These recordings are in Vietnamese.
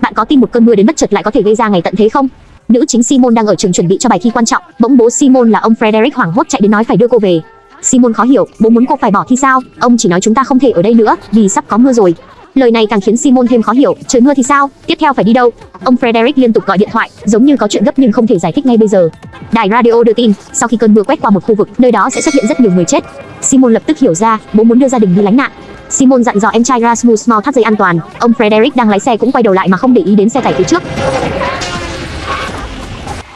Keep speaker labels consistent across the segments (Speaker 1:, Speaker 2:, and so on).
Speaker 1: Bạn có tin một cơn mưa đến bất chợt lại có thể gây ra ngày tận thế không? Nữ chính Simon đang ở trường chuẩn bị cho bài thi quan trọng, bỗng bố Simon là ông Frederick hoảng hốt chạy đến nói phải đưa cô về. Simon khó hiểu, bố muốn cô phải bỏ thi sao? Ông chỉ nói chúng ta không thể ở đây nữa, vì sắp có mưa rồi. Lời này càng khiến Simon thêm khó hiểu, trời mưa thì sao? Tiếp theo phải đi đâu? Ông Frederick liên tục gọi điện thoại, giống như có chuyện gấp nhưng không thể giải thích ngay bây giờ. Đài radio đưa tin, sau khi cơn mưa quét qua một khu vực, nơi đó sẽ xuất hiện rất nhiều người chết. Simon lập tức hiểu ra, bố muốn đưa gia đình đi lánh nạn. Simon dặn dò em trai Rasmus mau thắt dây an toàn. Ông Frederick đang lái xe cũng quay đầu lại mà không để ý đến xe tải phía trước.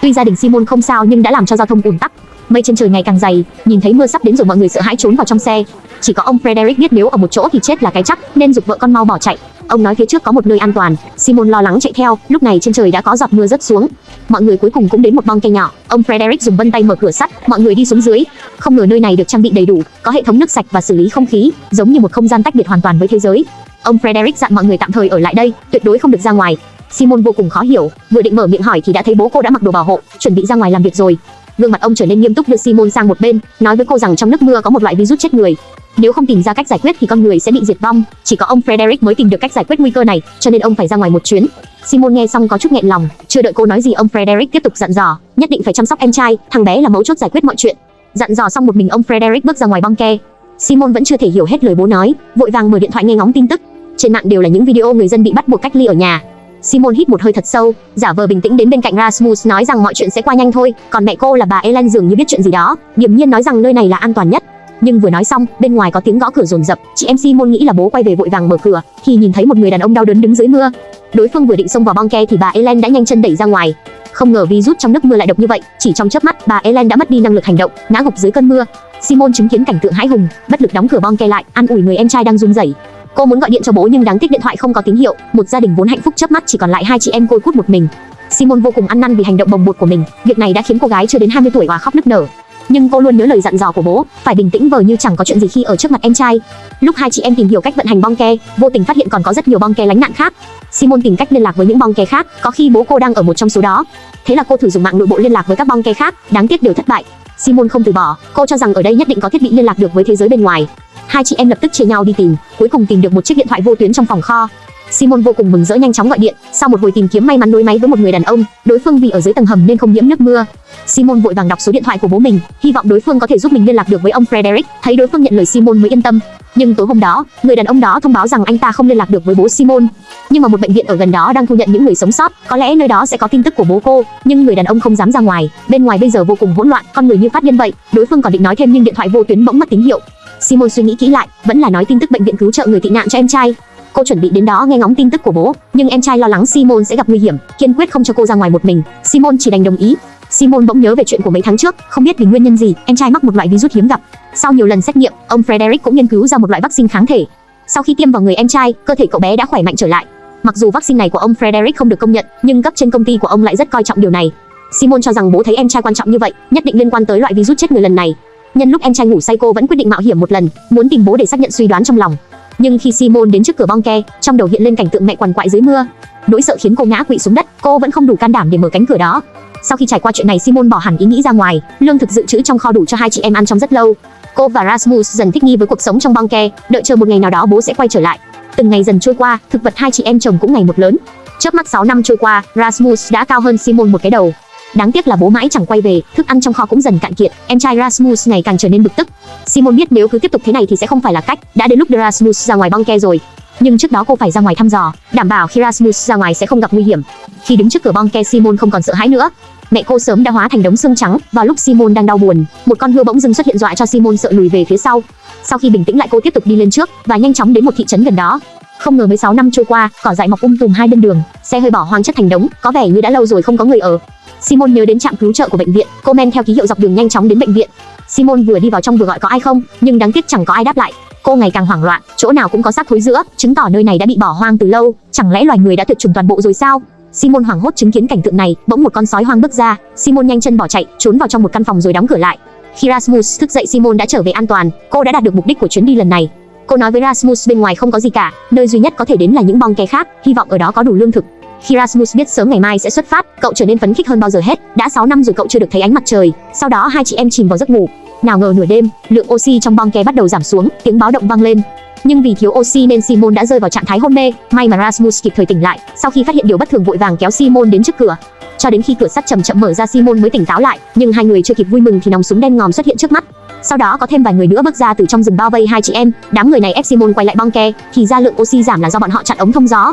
Speaker 1: Tuy gia đình Simon không sao nhưng đã làm cho giao thông ùn tắc. Mây trên trời ngày càng dày, nhìn thấy mưa sắp đến rồi mọi người sợ hãi trốn vào trong xe. Chỉ có ông Frederick biết nếu ở một chỗ thì chết là cái chắc, nên dục vợ con mau bỏ chạy. Ông nói phía trước có một nơi an toàn, Simon lo lắng chạy theo, lúc này trên trời đã có giọt mưa rớt xuống. Mọi người cuối cùng cũng đến một bong cây nhỏ, ông Frederick dùng vân tay mở cửa sắt, mọi người đi xuống dưới. Không ngờ nơi này được trang bị đầy đủ, có hệ thống nước sạch và xử lý không khí, giống như một không gian tách biệt hoàn toàn với thế giới. Ông Frederick dặn mọi người tạm thời ở lại đây, tuyệt đối không được ra ngoài. Simon vô cùng khó hiểu, vừa định mở miệng hỏi thì đã thấy bố cô đã mặc đồ bảo hộ, chuẩn bị ra ngoài làm việc rồi. Gương mặt ông trở nên nghiêm túc đưa Simon sang một bên, nói với cô rằng trong nước mưa có một loại virus chết người. Nếu không tìm ra cách giải quyết thì con người sẽ bị diệt vong. Chỉ có ông Frederick mới tìm được cách giải quyết nguy cơ này, cho nên ông phải ra ngoài một chuyến. Simon nghe xong có chút nghẹn lòng, chưa đợi cô nói gì ông Frederick tiếp tục dặn dò, nhất định phải chăm sóc em trai, thằng bé là mấu chốt giải quyết mọi chuyện. Dặn dò xong một mình ông Frederick bước ra ngoài băng ke. Simon vẫn chưa thể hiểu hết lời bố nói, vội vàng mở điện thoại nghe ngóng tin tức. Trên mạng đều là những video người dân bị bắt buộc cách ly ở nhà, Simon hít một hơi thật sâu, giả vờ bình tĩnh đến bên cạnh Rasmus nói rằng mọi chuyện sẽ qua nhanh thôi, còn mẹ cô là bà Ellen dường như biết chuyện gì đó, điềm nhiên nói rằng nơi này là an toàn nhất. Nhưng vừa nói xong, bên ngoài có tiếng gõ cửa rồn rập, chị em Simon nghĩ là bố quay về vội vàng mở cửa, thì nhìn thấy một người đàn ông đau đớn đứng dưới mưa. Đối phương vừa định xông vào bong ke thì bà Ellen đã nhanh chân đẩy ra ngoài. Không ngờ virus trong nước mưa lại độc như vậy, chỉ trong chớp mắt, bà Ellen đã mất đi năng lực hành động, ngã gục dưới cơn mưa. Simon chứng kiến cảnh tượng hãi hùng, bất lực đóng cửa bong ke lại, an ủi người em trai đang run rẩy. Cô muốn gọi điện cho bố nhưng đáng tiếc điện thoại không có tín hiệu, một gia đình vốn hạnh phúc chớp mắt chỉ còn lại hai chị em côi cút một mình. Simon vô cùng ăn năn vì hành động bồng bột của mình, việc này đã khiến cô gái chưa đến 20 tuổi hòa khóc nức nở. Nhưng cô luôn nhớ lời dặn dò của bố, phải bình tĩnh vờ như chẳng có chuyện gì khi ở trước mặt em trai. Lúc hai chị em tìm hiểu cách vận hành bong ke, vô tình phát hiện còn có rất nhiều bong ke lánh nạn khác. Simon tìm cách liên lạc với những bong ke khác, có khi bố cô đang ở một trong số đó. Thế là cô thử dùng mạng nội bộ liên lạc với các bong ke khác, đáng tiếc đều thất bại. Simon không từ bỏ, cô cho rằng ở đây nhất định có thiết bị liên lạc được với thế giới bên ngoài. Hai chị em lập tức chia nhau đi tìm, cuối cùng tìm được một chiếc điện thoại vô tuyến trong phòng kho. Simon vô cùng mừng rỡ nhanh chóng gọi điện, sau một hồi tìm kiếm may mắn đối máy với một người đàn ông, đối phương vì ở dưới tầng hầm nên không nhiễm nước mưa. Simon vội vàng đọc số điện thoại của bố mình, hy vọng đối phương có thể giúp mình liên lạc được với ông Frederick, thấy đối phương nhận lời Simon mới yên tâm. Nhưng tối hôm đó, người đàn ông đó thông báo rằng anh ta không liên lạc được với bố Simon. Nhưng mà một bệnh viện ở gần đó đang thu nhận những người sống sót, có lẽ nơi đó sẽ có tin tức của bố cô, nhưng người đàn ông không dám ra ngoài, bên ngoài bây giờ vô cùng hỗn loạn, con người như phát điên vậy. Đối phương còn định nói thêm nhưng điện thoại vô tuyến bỗng mất tín hiệu. Simon suy nghĩ kỹ lại, vẫn là nói tin tức bệnh viện cứu trợ người tị nạn cho em trai. Cô chuẩn bị đến đó nghe ngóng tin tức của bố, nhưng em trai lo lắng Simon sẽ gặp nguy hiểm, kiên quyết không cho cô ra ngoài một mình. Simon chỉ đành đồng ý. Simon bỗng nhớ về chuyện của mấy tháng trước, không biết vì nguyên nhân gì, em trai mắc một loại virus hiếm gặp. Sau nhiều lần xét nghiệm, ông Frederick cũng nghiên cứu ra một loại vaccine kháng thể. Sau khi tiêm vào người em trai, cơ thể cậu bé đã khỏe mạnh trở lại. Mặc dù vaccine này của ông Frederick không được công nhận, nhưng cấp trên công ty của ông lại rất coi trọng điều này. Simon cho rằng bố thấy em trai quan trọng như vậy, nhất định liên quan tới loại virus chết người lần này. Nhân lúc em trai ngủ say cô vẫn quyết định mạo hiểm một lần, muốn tìm bố để xác nhận suy đoán trong lòng. Nhưng khi Simon đến trước cửa bong ke, trong đầu hiện lên cảnh tượng mẹ quằn quại dưới mưa. Nỗi sợ khiến cô ngã quỵ xuống đất, cô vẫn không đủ can đảm để mở cánh cửa đó. Sau khi trải qua chuyện này Simon bỏ hẳn ý nghĩ ra ngoài, lương thực dự trữ trong kho đủ cho hai chị em ăn trong rất lâu. Cô và Rasmus dần thích nghi với cuộc sống trong bong ke, đợi chờ một ngày nào đó bố sẽ quay trở lại. Từng ngày dần trôi qua, thực vật hai chị em chồng cũng ngày một lớn. Chớp mắt 6 năm trôi qua, Rasmus đã cao hơn Simon một cái đầu. Đáng tiếc là bố mãi chẳng quay về, thức ăn trong kho cũng dần cạn kiệt, em trai Rasmus ngày càng trở nên bực tức. Simon biết nếu cứ tiếp tục thế này thì sẽ không phải là cách, đã đến lúc Rasmus ra ngoài băng ke rồi. Nhưng trước đó cô phải ra ngoài thăm dò, đảm bảo khi Rasmus ra ngoài sẽ không gặp nguy hiểm. Khi đứng trước cửa băng ke Simon không còn sợ hãi nữa. Mẹ cô sớm đã hóa thành đống xương trắng, vào lúc Simon đang đau buồn, một con hươu bỗng dưng xuất hiện dọa cho Simon sợ lùi về phía sau. Sau khi bình tĩnh lại cô tiếp tục đi lên trước và nhanh chóng đến một thị trấn gần đó. Không ngờ 16 năm trôi qua, cỏ dại mọc um tùm hai bên đường, xe hơi bỏ hoang chất thành đống, có vẻ như đã lâu rồi không có người ở. Simon nhớ đến trạm cứu trợ của bệnh viện, cô men theo ký hiệu dọc đường nhanh chóng đến bệnh viện. Simon vừa đi vào trong vừa gọi có ai không, nhưng đáng tiếc chẳng có ai đáp lại. Cô ngày càng hoảng loạn, chỗ nào cũng có xác thối giữa, chứng tỏ nơi này đã bị bỏ hoang từ lâu, chẳng lẽ loài người đã tuyệt chủng toàn bộ rồi sao? Simon hoảng hốt chứng kiến cảnh tượng này, bỗng một con sói hoang bước ra, Simon nhanh chân bỏ chạy, trốn vào trong một căn phòng rồi đóng cửa lại. Khi Rasmus thức dậy Simon đã trở về an toàn, cô đã đạt được mục đích của chuyến đi lần này. Cô nói với Rasmus bên ngoài không có gì cả, nơi duy nhất có thể đến là những bong ke khác, hy vọng ở đó có đủ lương thực. Khi Rasmus biết sớm ngày mai sẽ xuất phát, cậu trở nên phấn khích hơn bao giờ hết. Đã 6 năm rồi cậu chưa được thấy ánh mặt trời. Sau đó hai chị em chìm vào giấc ngủ. Nào ngờ nửa đêm, lượng oxy trong bong ke bắt đầu giảm xuống, tiếng báo động vang lên. nhưng vì thiếu oxy nên Simon đã rơi vào trạng thái hôn mê. May mà Rasmus kịp thời tỉnh lại, sau khi phát hiện điều bất thường vội vàng kéo Simon đến trước cửa. Cho đến khi cửa sắt chậm chậm mở ra Simon mới tỉnh táo lại, nhưng hai người chưa kịp vui mừng thì nòng súng đen ngòm xuất hiện trước mắt. Sau đó có thêm vài người nữa bước ra từ trong rừng bao vây hai chị em, đám người này ép Simon quay lại bong ke, thì ra lượng oxy giảm là do bọn họ chặn ống thông gió.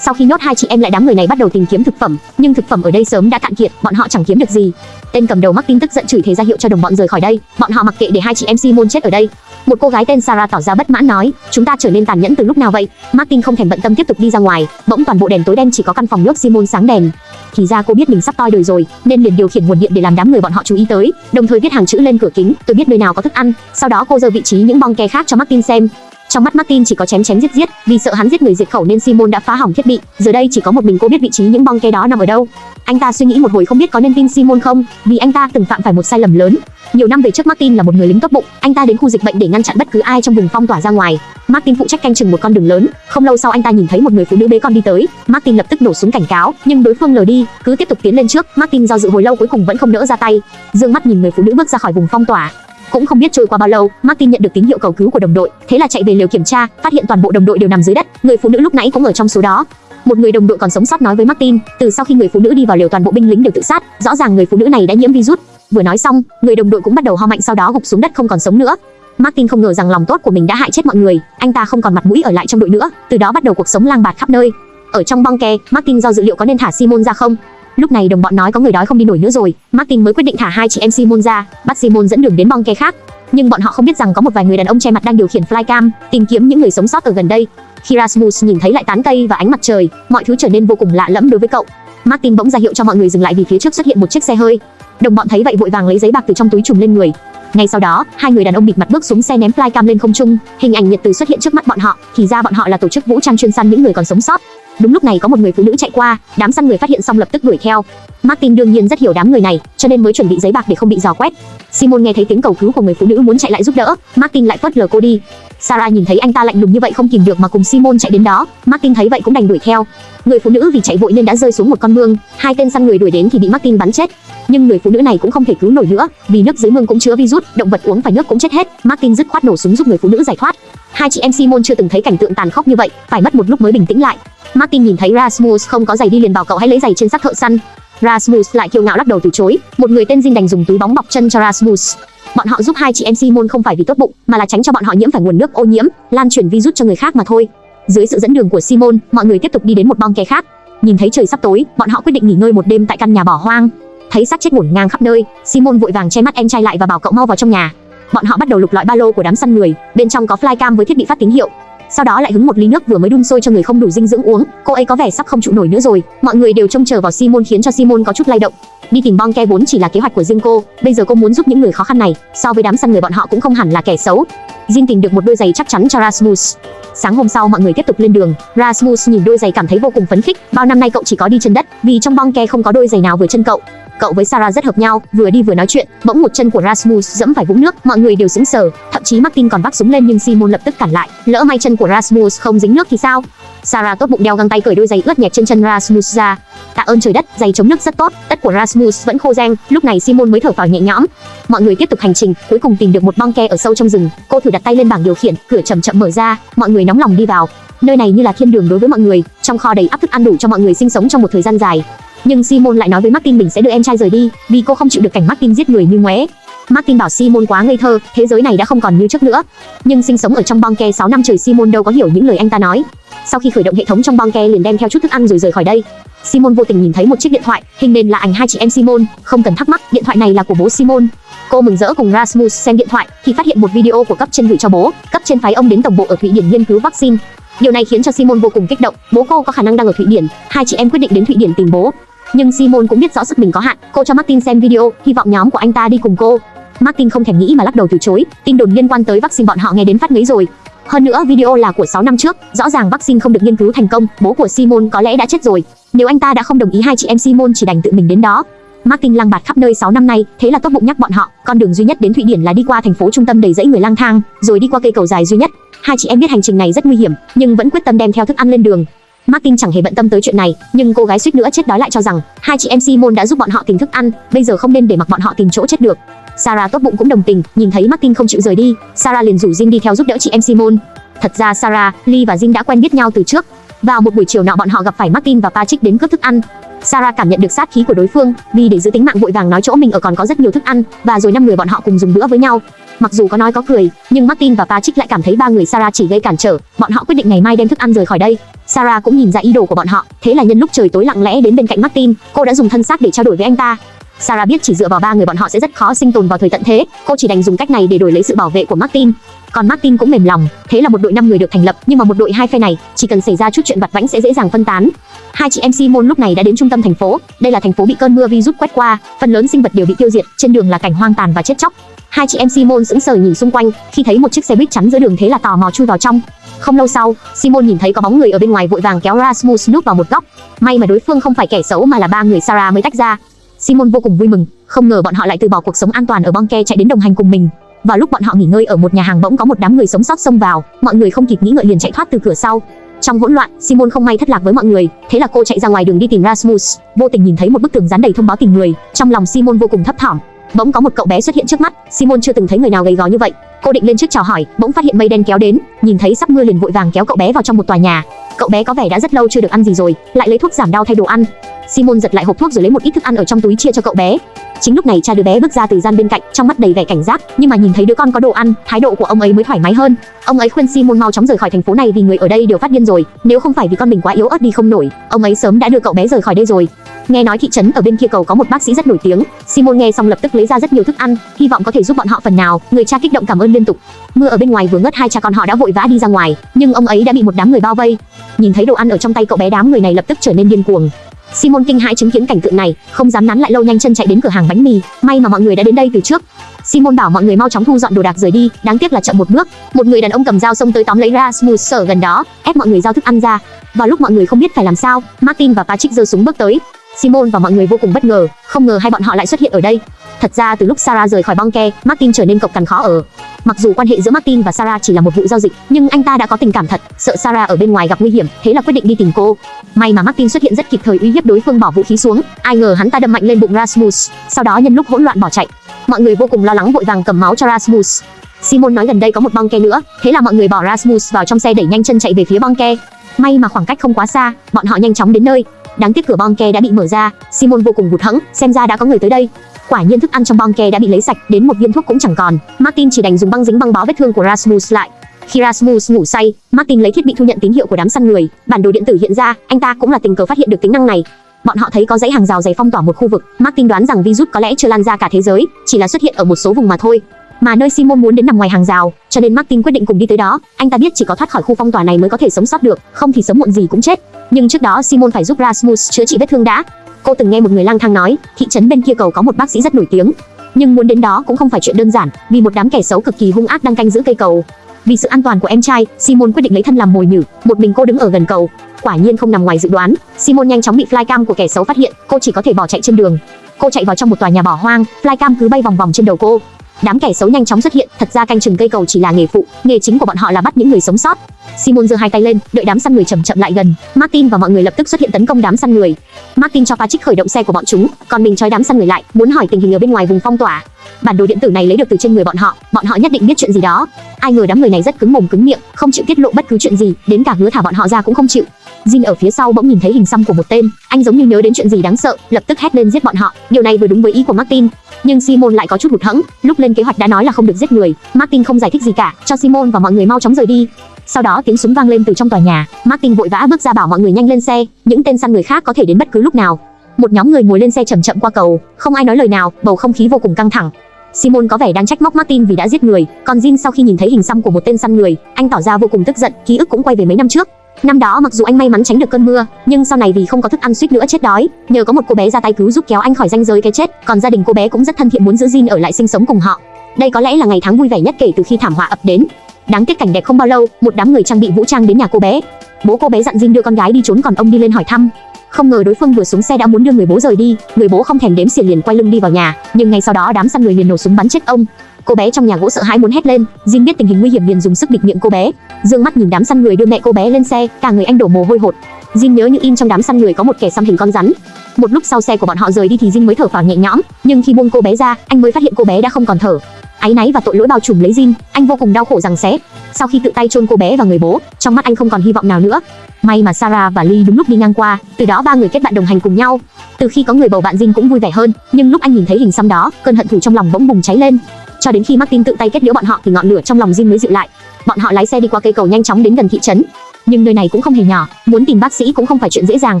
Speaker 1: Sau khi nhốt hai chị em lại đám người này bắt đầu tìm kiếm thực phẩm, nhưng thực phẩm ở đây sớm đã cạn kiệt, bọn họ chẳng kiếm được gì. Tên cầm đầu Martin tức giận chửi thế ra hiệu cho đồng bọn rời khỏi đây, bọn họ mặc kệ để hai chị em Simon chết ở đây. Một cô gái tên Sarah tỏ ra bất mãn nói, chúng ta trở nên tàn nhẫn từ lúc nào vậy? Martin không thèm bận tâm tiếp tục đi ra ngoài, bỗng toàn bộ đèn tối đen chỉ có căn phòng nước Simon sáng đèn. Thì ra cô biết mình sắp toi đời rồi, nên liền điều khiển nguồn điện để làm đám người bọn họ chú ý tới, đồng thời viết hàng chữ lên cửa kính, tôi biết nơi nào có thức ăn. Sau đó cô giơ vị trí những bong ke khác cho Martin xem, trong mắt Martin chỉ có chém chém giết giết, vì sợ hắn giết người diệt khẩu nên Simon đã phá hỏng thiết bị. Giờ đây chỉ có một mình cô biết vị trí những bong ke đó nằm ở đâu. Anh ta suy nghĩ một hồi không biết có nên tin Simon không, vì anh ta từng phạm phải một sai lầm lớn. Nhiều năm về trước Martin là một người lính tốt bụng, anh ta đến khu dịch bệnh để ngăn chặn bất cứ ai trong vùng phong tỏa ra ngoài. Martin phụ trách canh chừng một con đường lớn, không lâu sau anh ta nhìn thấy một người phụ nữ bế con đi tới, Martin lập tức nổ súng cảnh cáo, nhưng đối phương lờ đi, cứ tiếp tục tiến lên trước, Martin do dự hồi lâu cuối cùng vẫn không nỡ ra tay. Dương mắt nhìn người phụ nữ bước ra khỏi vùng phong tỏa, cũng không biết trôi qua bao lâu, Martin nhận được tín hiệu cầu cứu của đồng đội, thế là chạy về lều kiểm tra, phát hiện toàn bộ đồng đội đều nằm dưới đất, người phụ nữ lúc nãy cũng ở trong số đó. Một người đồng đội còn sống sót nói với Martin, từ sau khi người phụ nữ đi vào lều toàn bộ binh lính đều tự sát, rõ ràng người phụ nữ này đã nhiễm virus. Vừa nói xong, người đồng đội cũng bắt đầu ho mạnh sau đó gục xuống đất không còn sống nữa. Martin không ngờ rằng lòng tốt của mình đã hại chết mọi người, anh ta không còn mặt mũi ở lại trong đội nữa, từ đó bắt đầu cuộc sống lang bạt khắp nơi. Ở trong bong ke, Martin do dự liệu có nên thả Simon ra không, Lúc này đồng bọn nói có người đói không đi nổi nữa rồi, Martin mới quyết định thả hai chị em Simon ra, bắt Simon dẫn đường đến bong ke khác nhưng bọn họ không biết rằng có một vài người đàn ông che mặt đang điều khiển flycam, tìm kiếm những người sống sót ở gần đây. Khi Rasmus nhìn thấy lại tán cây và ánh mặt trời, mọi thứ trở nên vô cùng lạ lẫm đối với cậu. Martin bỗng ra hiệu cho mọi người dừng lại vì phía trước xuất hiện một chiếc xe hơi. Đồng bọn thấy vậy vội vàng lấy giấy bạc từ trong túi trùm lên người. Ngay sau đó, hai người đàn ông bịt mặt bước xuống xe ném flycam lên không trung, hình ảnh nhiệt từ xuất hiện trước mắt bọn họ, thì ra bọn họ là tổ chức vũ trang chuyên săn những người còn sống sót. Đúng lúc này có một người phụ nữ chạy qua, đám săn người phát hiện xong lập tức đuổi theo. Martin đương nhiên rất hiểu đám người này, cho nên mới chuẩn bị giấy bạc để không bị dò quét. Simon nghe thấy tiếng cầu cứu của người phụ nữ muốn chạy lại giúp đỡ, Martin lại phớt lờ cô đi. Sarah nhìn thấy anh ta lạnh lùng như vậy không kìm được mà cùng Simon chạy đến đó, Martin thấy vậy cũng đành đuổi theo. Người phụ nữ vì chạy vội nên đã rơi xuống một con mương, hai tên săn người đuổi đến thì bị Martin bắn chết. Nhưng người phụ nữ này cũng không thể cứu nổi nữa, vì nước dưới mương cũng chứa virus, động vật uống phải nước cũng chết hết. Martin dứt khoát nổ súng giúp người phụ nữ giải thoát. Hai chị em Simon chưa từng thấy cảnh tượng tàn khốc như vậy, phải mất một lúc mới bình tĩnh lại. Martin nhìn thấy Rasmus không có giày đi liền bảo cậu hãy lấy giày trên xác thợ săn. Rasmus lại kiêu ngạo lắc đầu từ chối. Một người tên Jin đành dùng túi bóng bọc chân cho Rasmus. Bọn họ giúp hai chị em Simon không phải vì tốt bụng, mà là tránh cho bọn họ nhiễm phải nguồn nước ô nhiễm, lan truyền virus cho người khác mà thôi. Dưới sự dẫn đường của Simon, mọi người tiếp tục đi đến một bong ke khác. Nhìn thấy trời sắp tối, bọn họ quyết định nghỉ ngơi một đêm tại căn nhà bỏ hoang. Thấy xác chết ngổn ngang khắp nơi, Simon vội vàng che mắt em trai lại và bảo cậu mau vào trong nhà. Bọn họ bắt đầu lục lọi ba lô của đám săn người, bên trong có flycam với thiết bị phát tín hiệu, sau đó lại hứng một ly nước vừa mới đun sôi cho người không đủ dinh dưỡng uống. Cô ấy có vẻ sắp không trụ nổi nữa rồi. Mọi người đều trông chờ vào Simon khiến cho Simon có chút lay động. Đi tìm bong ke vốn chỉ là kế hoạch của riêng cô, bây giờ cô muốn giúp những người khó khăn này, so với đám săn người bọn họ cũng không hẳn là kẻ xấu. Jin tìm được một đôi giày chắc chắn cho Rasmus. Sáng hôm sau mọi người tiếp tục lên đường, Rasmus nhìn đôi giày cảm thấy vô cùng phấn khích, bao năm nay cậu chỉ có đi chân đất, vì trong bong ke không có đôi giày nào vừa chân cậu. Cậu với Sarah rất hợp nhau, vừa đi vừa nói chuyện, bỗng một chân của Rasmus dẫm phải vũng nước, mọi người đều sững sờ, thậm chí Martin còn vác súng lên nhưng Simon lập tức cản lại, lỡ may chân của Rasmus không dính nước thì sao? Sarah tốt bụng đeo găng tay cởi đôi giày ướt nhẹp trên chân Rasmus ra. Tạ ơn trời đất, giày chống nước rất tốt, tất của Rasmus vẫn khô rang, lúc này Simon mới thở phào nhẹ nhõm. Mọi người tiếp tục hành trình, cuối cùng tìm được một bong ke ở sâu trong rừng, cô thử đặt tay lên bảng điều khiển, cửa chậm chậm mở ra, mọi người nóng lòng đi vào. Nơi này như là thiên đường đối với mọi người, trong kho đầy ắp thức ăn đủ cho mọi người sinh sống trong một thời gian dài. Nhưng Simon lại nói với Martin mình sẽ đưa em trai rời đi, vì cô không chịu được cảnh Martin giết người như ngoé. Martin bảo Simon quá ngây thơ, thế giới này đã không còn như trước nữa. Nhưng sinh sống ở trong bong ke 6 năm trời Simon đâu có hiểu những lời anh ta nói. Sau khi khởi động hệ thống trong bong ke liền đem theo chút thức ăn rồi rời khỏi đây. Simon vô tình nhìn thấy một chiếc điện thoại, hình nền là ảnh hai chị em Simon, không cần thắc mắc, điện thoại này là của bố Simon. Cô mừng rỡ cùng Rasmus xem điện thoại thì phát hiện một video của cấp trên gửi cho bố, cấp trên phái ông đến tổng bộ ở Thụy Điển nghiên cứu vaccine. Điều này khiến cho Simon vô cùng kích động, bố cô có khả năng đang ở Thụy Điển, hai chị em quyết định đến Thụy Điển tìm bố. Nhưng Simon cũng biết rõ sức mình có hạn, cô cho Martin xem video, hy vọng nhóm của anh ta đi cùng cô. Martin không thèm nghĩ mà lắc đầu từ chối, tin đồn liên quan tới vaccine bọn họ nghe đến phát ngấy rồi. Hơn nữa video là của 6 năm trước, rõ ràng vaccine không được nghiên cứu thành công, bố của Simon có lẽ đã chết rồi. Nếu anh ta đã không đồng ý hai chị em Simon chỉ đành tự mình đến đó. Martin lang bạt khắp nơi 6 năm nay, thế là tốt bụng nhắc bọn họ, con đường duy nhất đến Thụy Điển là đi qua thành phố trung tâm đầy dãy người lang thang, rồi đi qua cây cầu dài duy nhất. Hai chị em biết hành trình này rất nguy hiểm, nhưng vẫn quyết tâm đem theo thức ăn lên đường. Martin chẳng hề bận tâm tới chuyện này, nhưng cô gái suýt nữa chết đói lại cho rằng hai chị em Simon đã giúp bọn họ tìm thức ăn, bây giờ không nên để mặc bọn họ tìm chỗ chết được. Sarah tốt bụng cũng đồng tình, nhìn thấy Martin không chịu rời đi, Sarah liền rủ Jin đi theo giúp đỡ chị em Simon. Thật ra Sarah, Lee và Jin đã quen biết nhau từ trước. Vào một buổi chiều nọ bọn họ gặp phải Martin và Patrick đến cướp thức ăn. Sarah cảm nhận được sát khí của đối phương, vì để giữ tính mạng vội vàng nói chỗ mình ở còn có rất nhiều thức ăn, và rồi năm người bọn họ cùng dùng bữa với nhau. Mặc dù có nói có cười, nhưng Martin và Patrick lại cảm thấy ba người Sarah chỉ gây cản trở, bọn họ quyết định ngày mai đem thức ăn rời khỏi đây. Sarah cũng nhìn ra ý đồ của bọn họ, thế là nhân lúc trời tối lặng lẽ đến bên cạnh Martin, cô đã dùng thân xác để trao đổi với anh ta. Sarah biết chỉ dựa vào ba người bọn họ sẽ rất khó sinh tồn vào thời tận thế, cô chỉ đành dùng cách này để đổi lấy sự bảo vệ của Martin. Còn Martin cũng mềm lòng, thế là một đội 5 người được thành lập, nhưng mà một đội hai phe này, chỉ cần xảy ra chút chuyện vặt vãnh sẽ dễ dàng phân tán. Hai chị em Simon lúc này đã đến trung tâm thành phố, đây là thành phố bị cơn mưa virus quét qua, phần lớn sinh vật đều bị tiêu diệt, trên đường là cảnh hoang tàn và chết chóc. Hai chị em Simon sững sờ nhìn xung quanh, khi thấy một chiếc xe buýt chắn giữa đường thế là tò mò chui vào trong. Không lâu sau, Simon nhìn thấy có bóng người ở bên ngoài vội vàng kéo Rasmus núp vào một góc. May mà đối phương không phải kẻ xấu mà là ba người Sarah mới tách ra. Simon vô cùng vui mừng, không ngờ bọn họ lại từ bỏ cuộc sống an toàn ở Bonke chạy đến đồng hành cùng mình. Vào lúc bọn họ nghỉ ngơi ở một nhà hàng bỗng có một đám người sống sót xông vào, mọi người không kịp nghĩ ngợi liền chạy thoát từ cửa sau. Trong hỗn loạn, Simon không may thất lạc với mọi người, thế là cô chạy ra ngoài đường đi tìm Rasmus, vô tình nhìn thấy một bức tường dán đầy thông báo tìm người, trong lòng Simon vô cùng thấp thỏm. Bỗng có một cậu bé xuất hiện trước mắt, Simon chưa từng thấy người nào gầy gò như vậy. Cô định lên trước chào hỏi, bỗng phát hiện mây đen kéo đến, nhìn thấy sắp mưa liền vội vàng kéo cậu bé vào trong một tòa nhà. Cậu bé có vẻ đã rất lâu chưa được ăn gì rồi, lại lấy thuốc giảm đau thay đồ ăn. Simon giật lại hộp thuốc rồi lấy một ít thức ăn ở trong túi chia cho cậu bé. Chính lúc này cha đứa bé bước ra từ gian bên cạnh, trong mắt đầy vẻ cảnh giác, nhưng mà nhìn thấy đứa con có đồ ăn, thái độ của ông ấy mới thoải mái hơn. Ông ấy khuyên Simon mau chóng rời khỏi thành phố này vì người ở đây đều phát điên rồi, nếu không phải vì con mình quá yếu ớt đi không nổi, ông ấy sớm đã đưa cậu bé rời khỏi đây rồi. Nghe nói thị trấn ở bên kia cầu có một bác sĩ rất nổi tiếng, Simon nghe xong lập tức lấy ra rất nhiều thức ăn, hy vọng có thể giúp bọn họ phần nào. Người cha kích động cảm ơn liên tục. Mưa ở bên ngoài vừa ngớt hai cha con họ đã vội vã đi ra ngoài, nhưng ông ấy đã bị một đám người bao vây. Nhìn thấy đồ ăn ở trong tay cậu bé đám người này lập tức trở nên điên cuồng. Simon kinh hãi chứng kiến cảnh tượng này, không dám nán lại lâu nhanh chân chạy đến cửa hàng bánh mì, may mà mọi người đã đến đây từ trước. Simon bảo mọi người mau chóng thu dọn đồ đạc rời đi, đáng tiếc là chậm một bước, một người đàn ông cầm dao xông tới tóm lấy Rasmus ở gần đó, ép mọi người giao thức ăn ra. Vào lúc mọi người không biết phải làm sao, Martin và Patrick giơ súng bước tới. Simon và mọi người vô cùng bất ngờ, không ngờ hai bọn họ lại xuất hiện ở đây. Thật ra từ lúc Sarah rời khỏi Bonke, Martin trở nên cộc cằn khó ở. Mặc dù quan hệ giữa Martin và Sarah chỉ là một vụ giao dịch, nhưng anh ta đã có tình cảm thật, sợ Sarah ở bên ngoài gặp nguy hiểm, thế là quyết định đi tìm cô. May mà Martin xuất hiện rất kịp thời uy hiếp đối phương bỏ vũ khí xuống, ai ngờ hắn ta đâm mạnh lên bụng Rasmus, sau đó nhân lúc hỗn loạn bỏ chạy. Mọi người vô cùng lo lắng vội vàng cầm máu cho Rasmus. Simon nói gần đây có một bong ke nữa, thế là mọi người bỏ Rasmus vào trong xe đẩy nhanh chân chạy về phía bong ke. May mà khoảng cách không quá xa, bọn họ nhanh chóng đến nơi. Đáng tiếc cửa bong ke đã bị mở ra, Simon vô cùng hụt hẫng, xem ra đã có người tới đây. Quả nhiên thức ăn trong bong ke đã bị lấy sạch, đến một viên thuốc cũng chẳng còn. Martin chỉ đành dùng băng dính băng bó vết thương của Rasmus lại. Khi Rasmus ngủ say, Martin lấy thiết bị thu nhận tín hiệu của đám săn người, bản đồ điện tử hiện ra, anh ta cũng là tình cờ phát hiện được tính năng này. Bọn họ thấy có dãy hàng rào dày phong tỏa một khu vực, Martin đoán rằng virus có lẽ chưa lan ra cả thế giới, chỉ là xuất hiện ở một số vùng mà thôi. Mà nơi Simon muốn đến nằm ngoài hàng rào, cho nên Martin quyết định cùng đi tới đó. Anh ta biết chỉ có thoát khỏi khu phong tỏa này mới có thể sống sót được, không thì sớm muộn gì cũng chết. Nhưng trước đó Simon phải giúp Rasmus chữa trị vết thương đã. Cô từng nghe một người lang thang nói, thị trấn bên kia cầu có một bác sĩ rất nổi tiếng, nhưng muốn đến đó cũng không phải chuyện đơn giản, vì một đám kẻ xấu cực kỳ hung ác đang canh giữ cây cầu. Vì sự an toàn của em trai, Simon quyết định lấy thân làm mồi nhử, một mình cô đứng ở gần cầu. Quả nhiên không nằm ngoài dự đoán, Simon nhanh chóng bị flycam của kẻ xấu phát hiện, cô chỉ có thể bỏ chạy trên đường. Cô chạy vào trong một tòa nhà bỏ hoang, flycam cứ bay vòng vòng trên đầu cô. Đám kẻ xấu nhanh chóng xuất hiện, thật ra canh chừng cây cầu chỉ là nghề phụ, nghề chính của bọn họ là bắt những người sống sót. Simon giơ hai tay lên, đợi đám săn người chậm chậm lại gần. Martin và mọi người lập tức xuất hiện tấn công đám săn người. Martin cho Patrick khởi động xe của bọn chúng, còn mình trói đám săn người lại, muốn hỏi tình hình ở bên ngoài vùng phong tỏa. Bản đồ điện tử này lấy được từ trên người bọn họ, bọn họ nhất định biết chuyện gì đó. Ai ngờ đám người này rất cứng mồm cứng miệng, không chịu tiết lộ bất cứ chuyện gì, đến cả hứa thả bọn họ ra cũng không chịu. Jin ở phía sau bỗng nhìn thấy hình xăm của một tên, anh giống như nhớ đến chuyện gì đáng sợ, lập tức hét lên giết bọn họ. Điều này vừa đúng với ý của Martin, nhưng Simon lại có chút hụt hẫng, lúc lên kế hoạch đã nói là không được giết người. Martin không giải thích gì cả, cho Simon và mọi người mau chóng rời đi. Sau đó tiếng súng vang lên từ trong tòa nhà, Martin vội vã bước ra bảo mọi người nhanh lên xe, những tên săn người khác có thể đến bất cứ lúc nào. Một nhóm người ngồi lên xe chậm chậm qua cầu, không ai nói lời nào, bầu không khí vô cùng căng thẳng. Simon có vẻ đang trách móc Martin vì đã giết người, còn Jin sau khi nhìn thấy hình xăm của một tên săn người, anh tỏ ra vô cùng tức giận, ký ức cũng quay về mấy năm trước. Năm đó mặc dù anh may mắn tránh được cơn mưa, nhưng sau này vì không có thức ăn suýt nữa chết đói, nhờ có một cô bé ra tay cứu giúp kéo anh khỏi ranh giới cái chết, còn gia đình cô bé cũng rất thân thiện muốn giữ Jin ở lại sinh sống cùng họ. Đây có lẽ là ngày tháng vui vẻ nhất kể từ khi thảm họa ập đến. Đáng tiếc cảnh đẹp không bao lâu, một đám người trang bị vũ trang đến nhà cô bé. Bố cô bé dặn Jin đưa con gái đi trốn còn ông đi lên hỏi thăm. Không ngờ đối phương vừa xuống xe đã muốn đưa người bố rời đi, người bố không thèm đếm xỉa liền quay lưng đi vào nhà, nhưng ngay sau đó đám săn người liền nổ súng bắn chết ông. Cô bé trong nhà gỗ sợ hãi muốn hét lên, Jin biết tình hình nguy hiểm liền dùng sức bịt miệng cô bé. Dương mắt nhìn đám săn người đưa mẹ cô bé lên xe, cả người anh đổ mồ hôi hột. Jin nhớ như in trong đám săn người có một kẻ xăm hình con rắn. Một lúc sau xe của bọn họ rời đi thì Jin mới thở phào nhẹ nhõm, nhưng khi buông cô bé ra, anh mới phát hiện cô bé đã không còn thở. Áy náy và tội lỗi bao trùm lấy Jin, anh vô cùng đau khổ rằng xé. Sau khi tự tay chôn cô bé vào người bố, trong mắt anh không còn hy vọng nào nữa. May mà Sarah và Lee đúng lúc đi ngang qua, từ đó ba người kết bạn đồng hành cùng nhau. Từ khi có người bầu bạn Jin cũng vui vẻ hơn, nhưng lúc anh nhìn thấy hình xăm đó, cơn hận thù trong lòng bỗng bùng cháy lên. Cho đến khi Martin tự tay kết liễu bọn họ thì ngọn lửa trong lòng Jim mới dịu lại. Bọn họ lái xe đi qua cây cầu nhanh chóng đến gần thị trấn. Nhưng nơi này cũng không hề nhỏ, muốn tìm bác sĩ cũng không phải chuyện dễ dàng.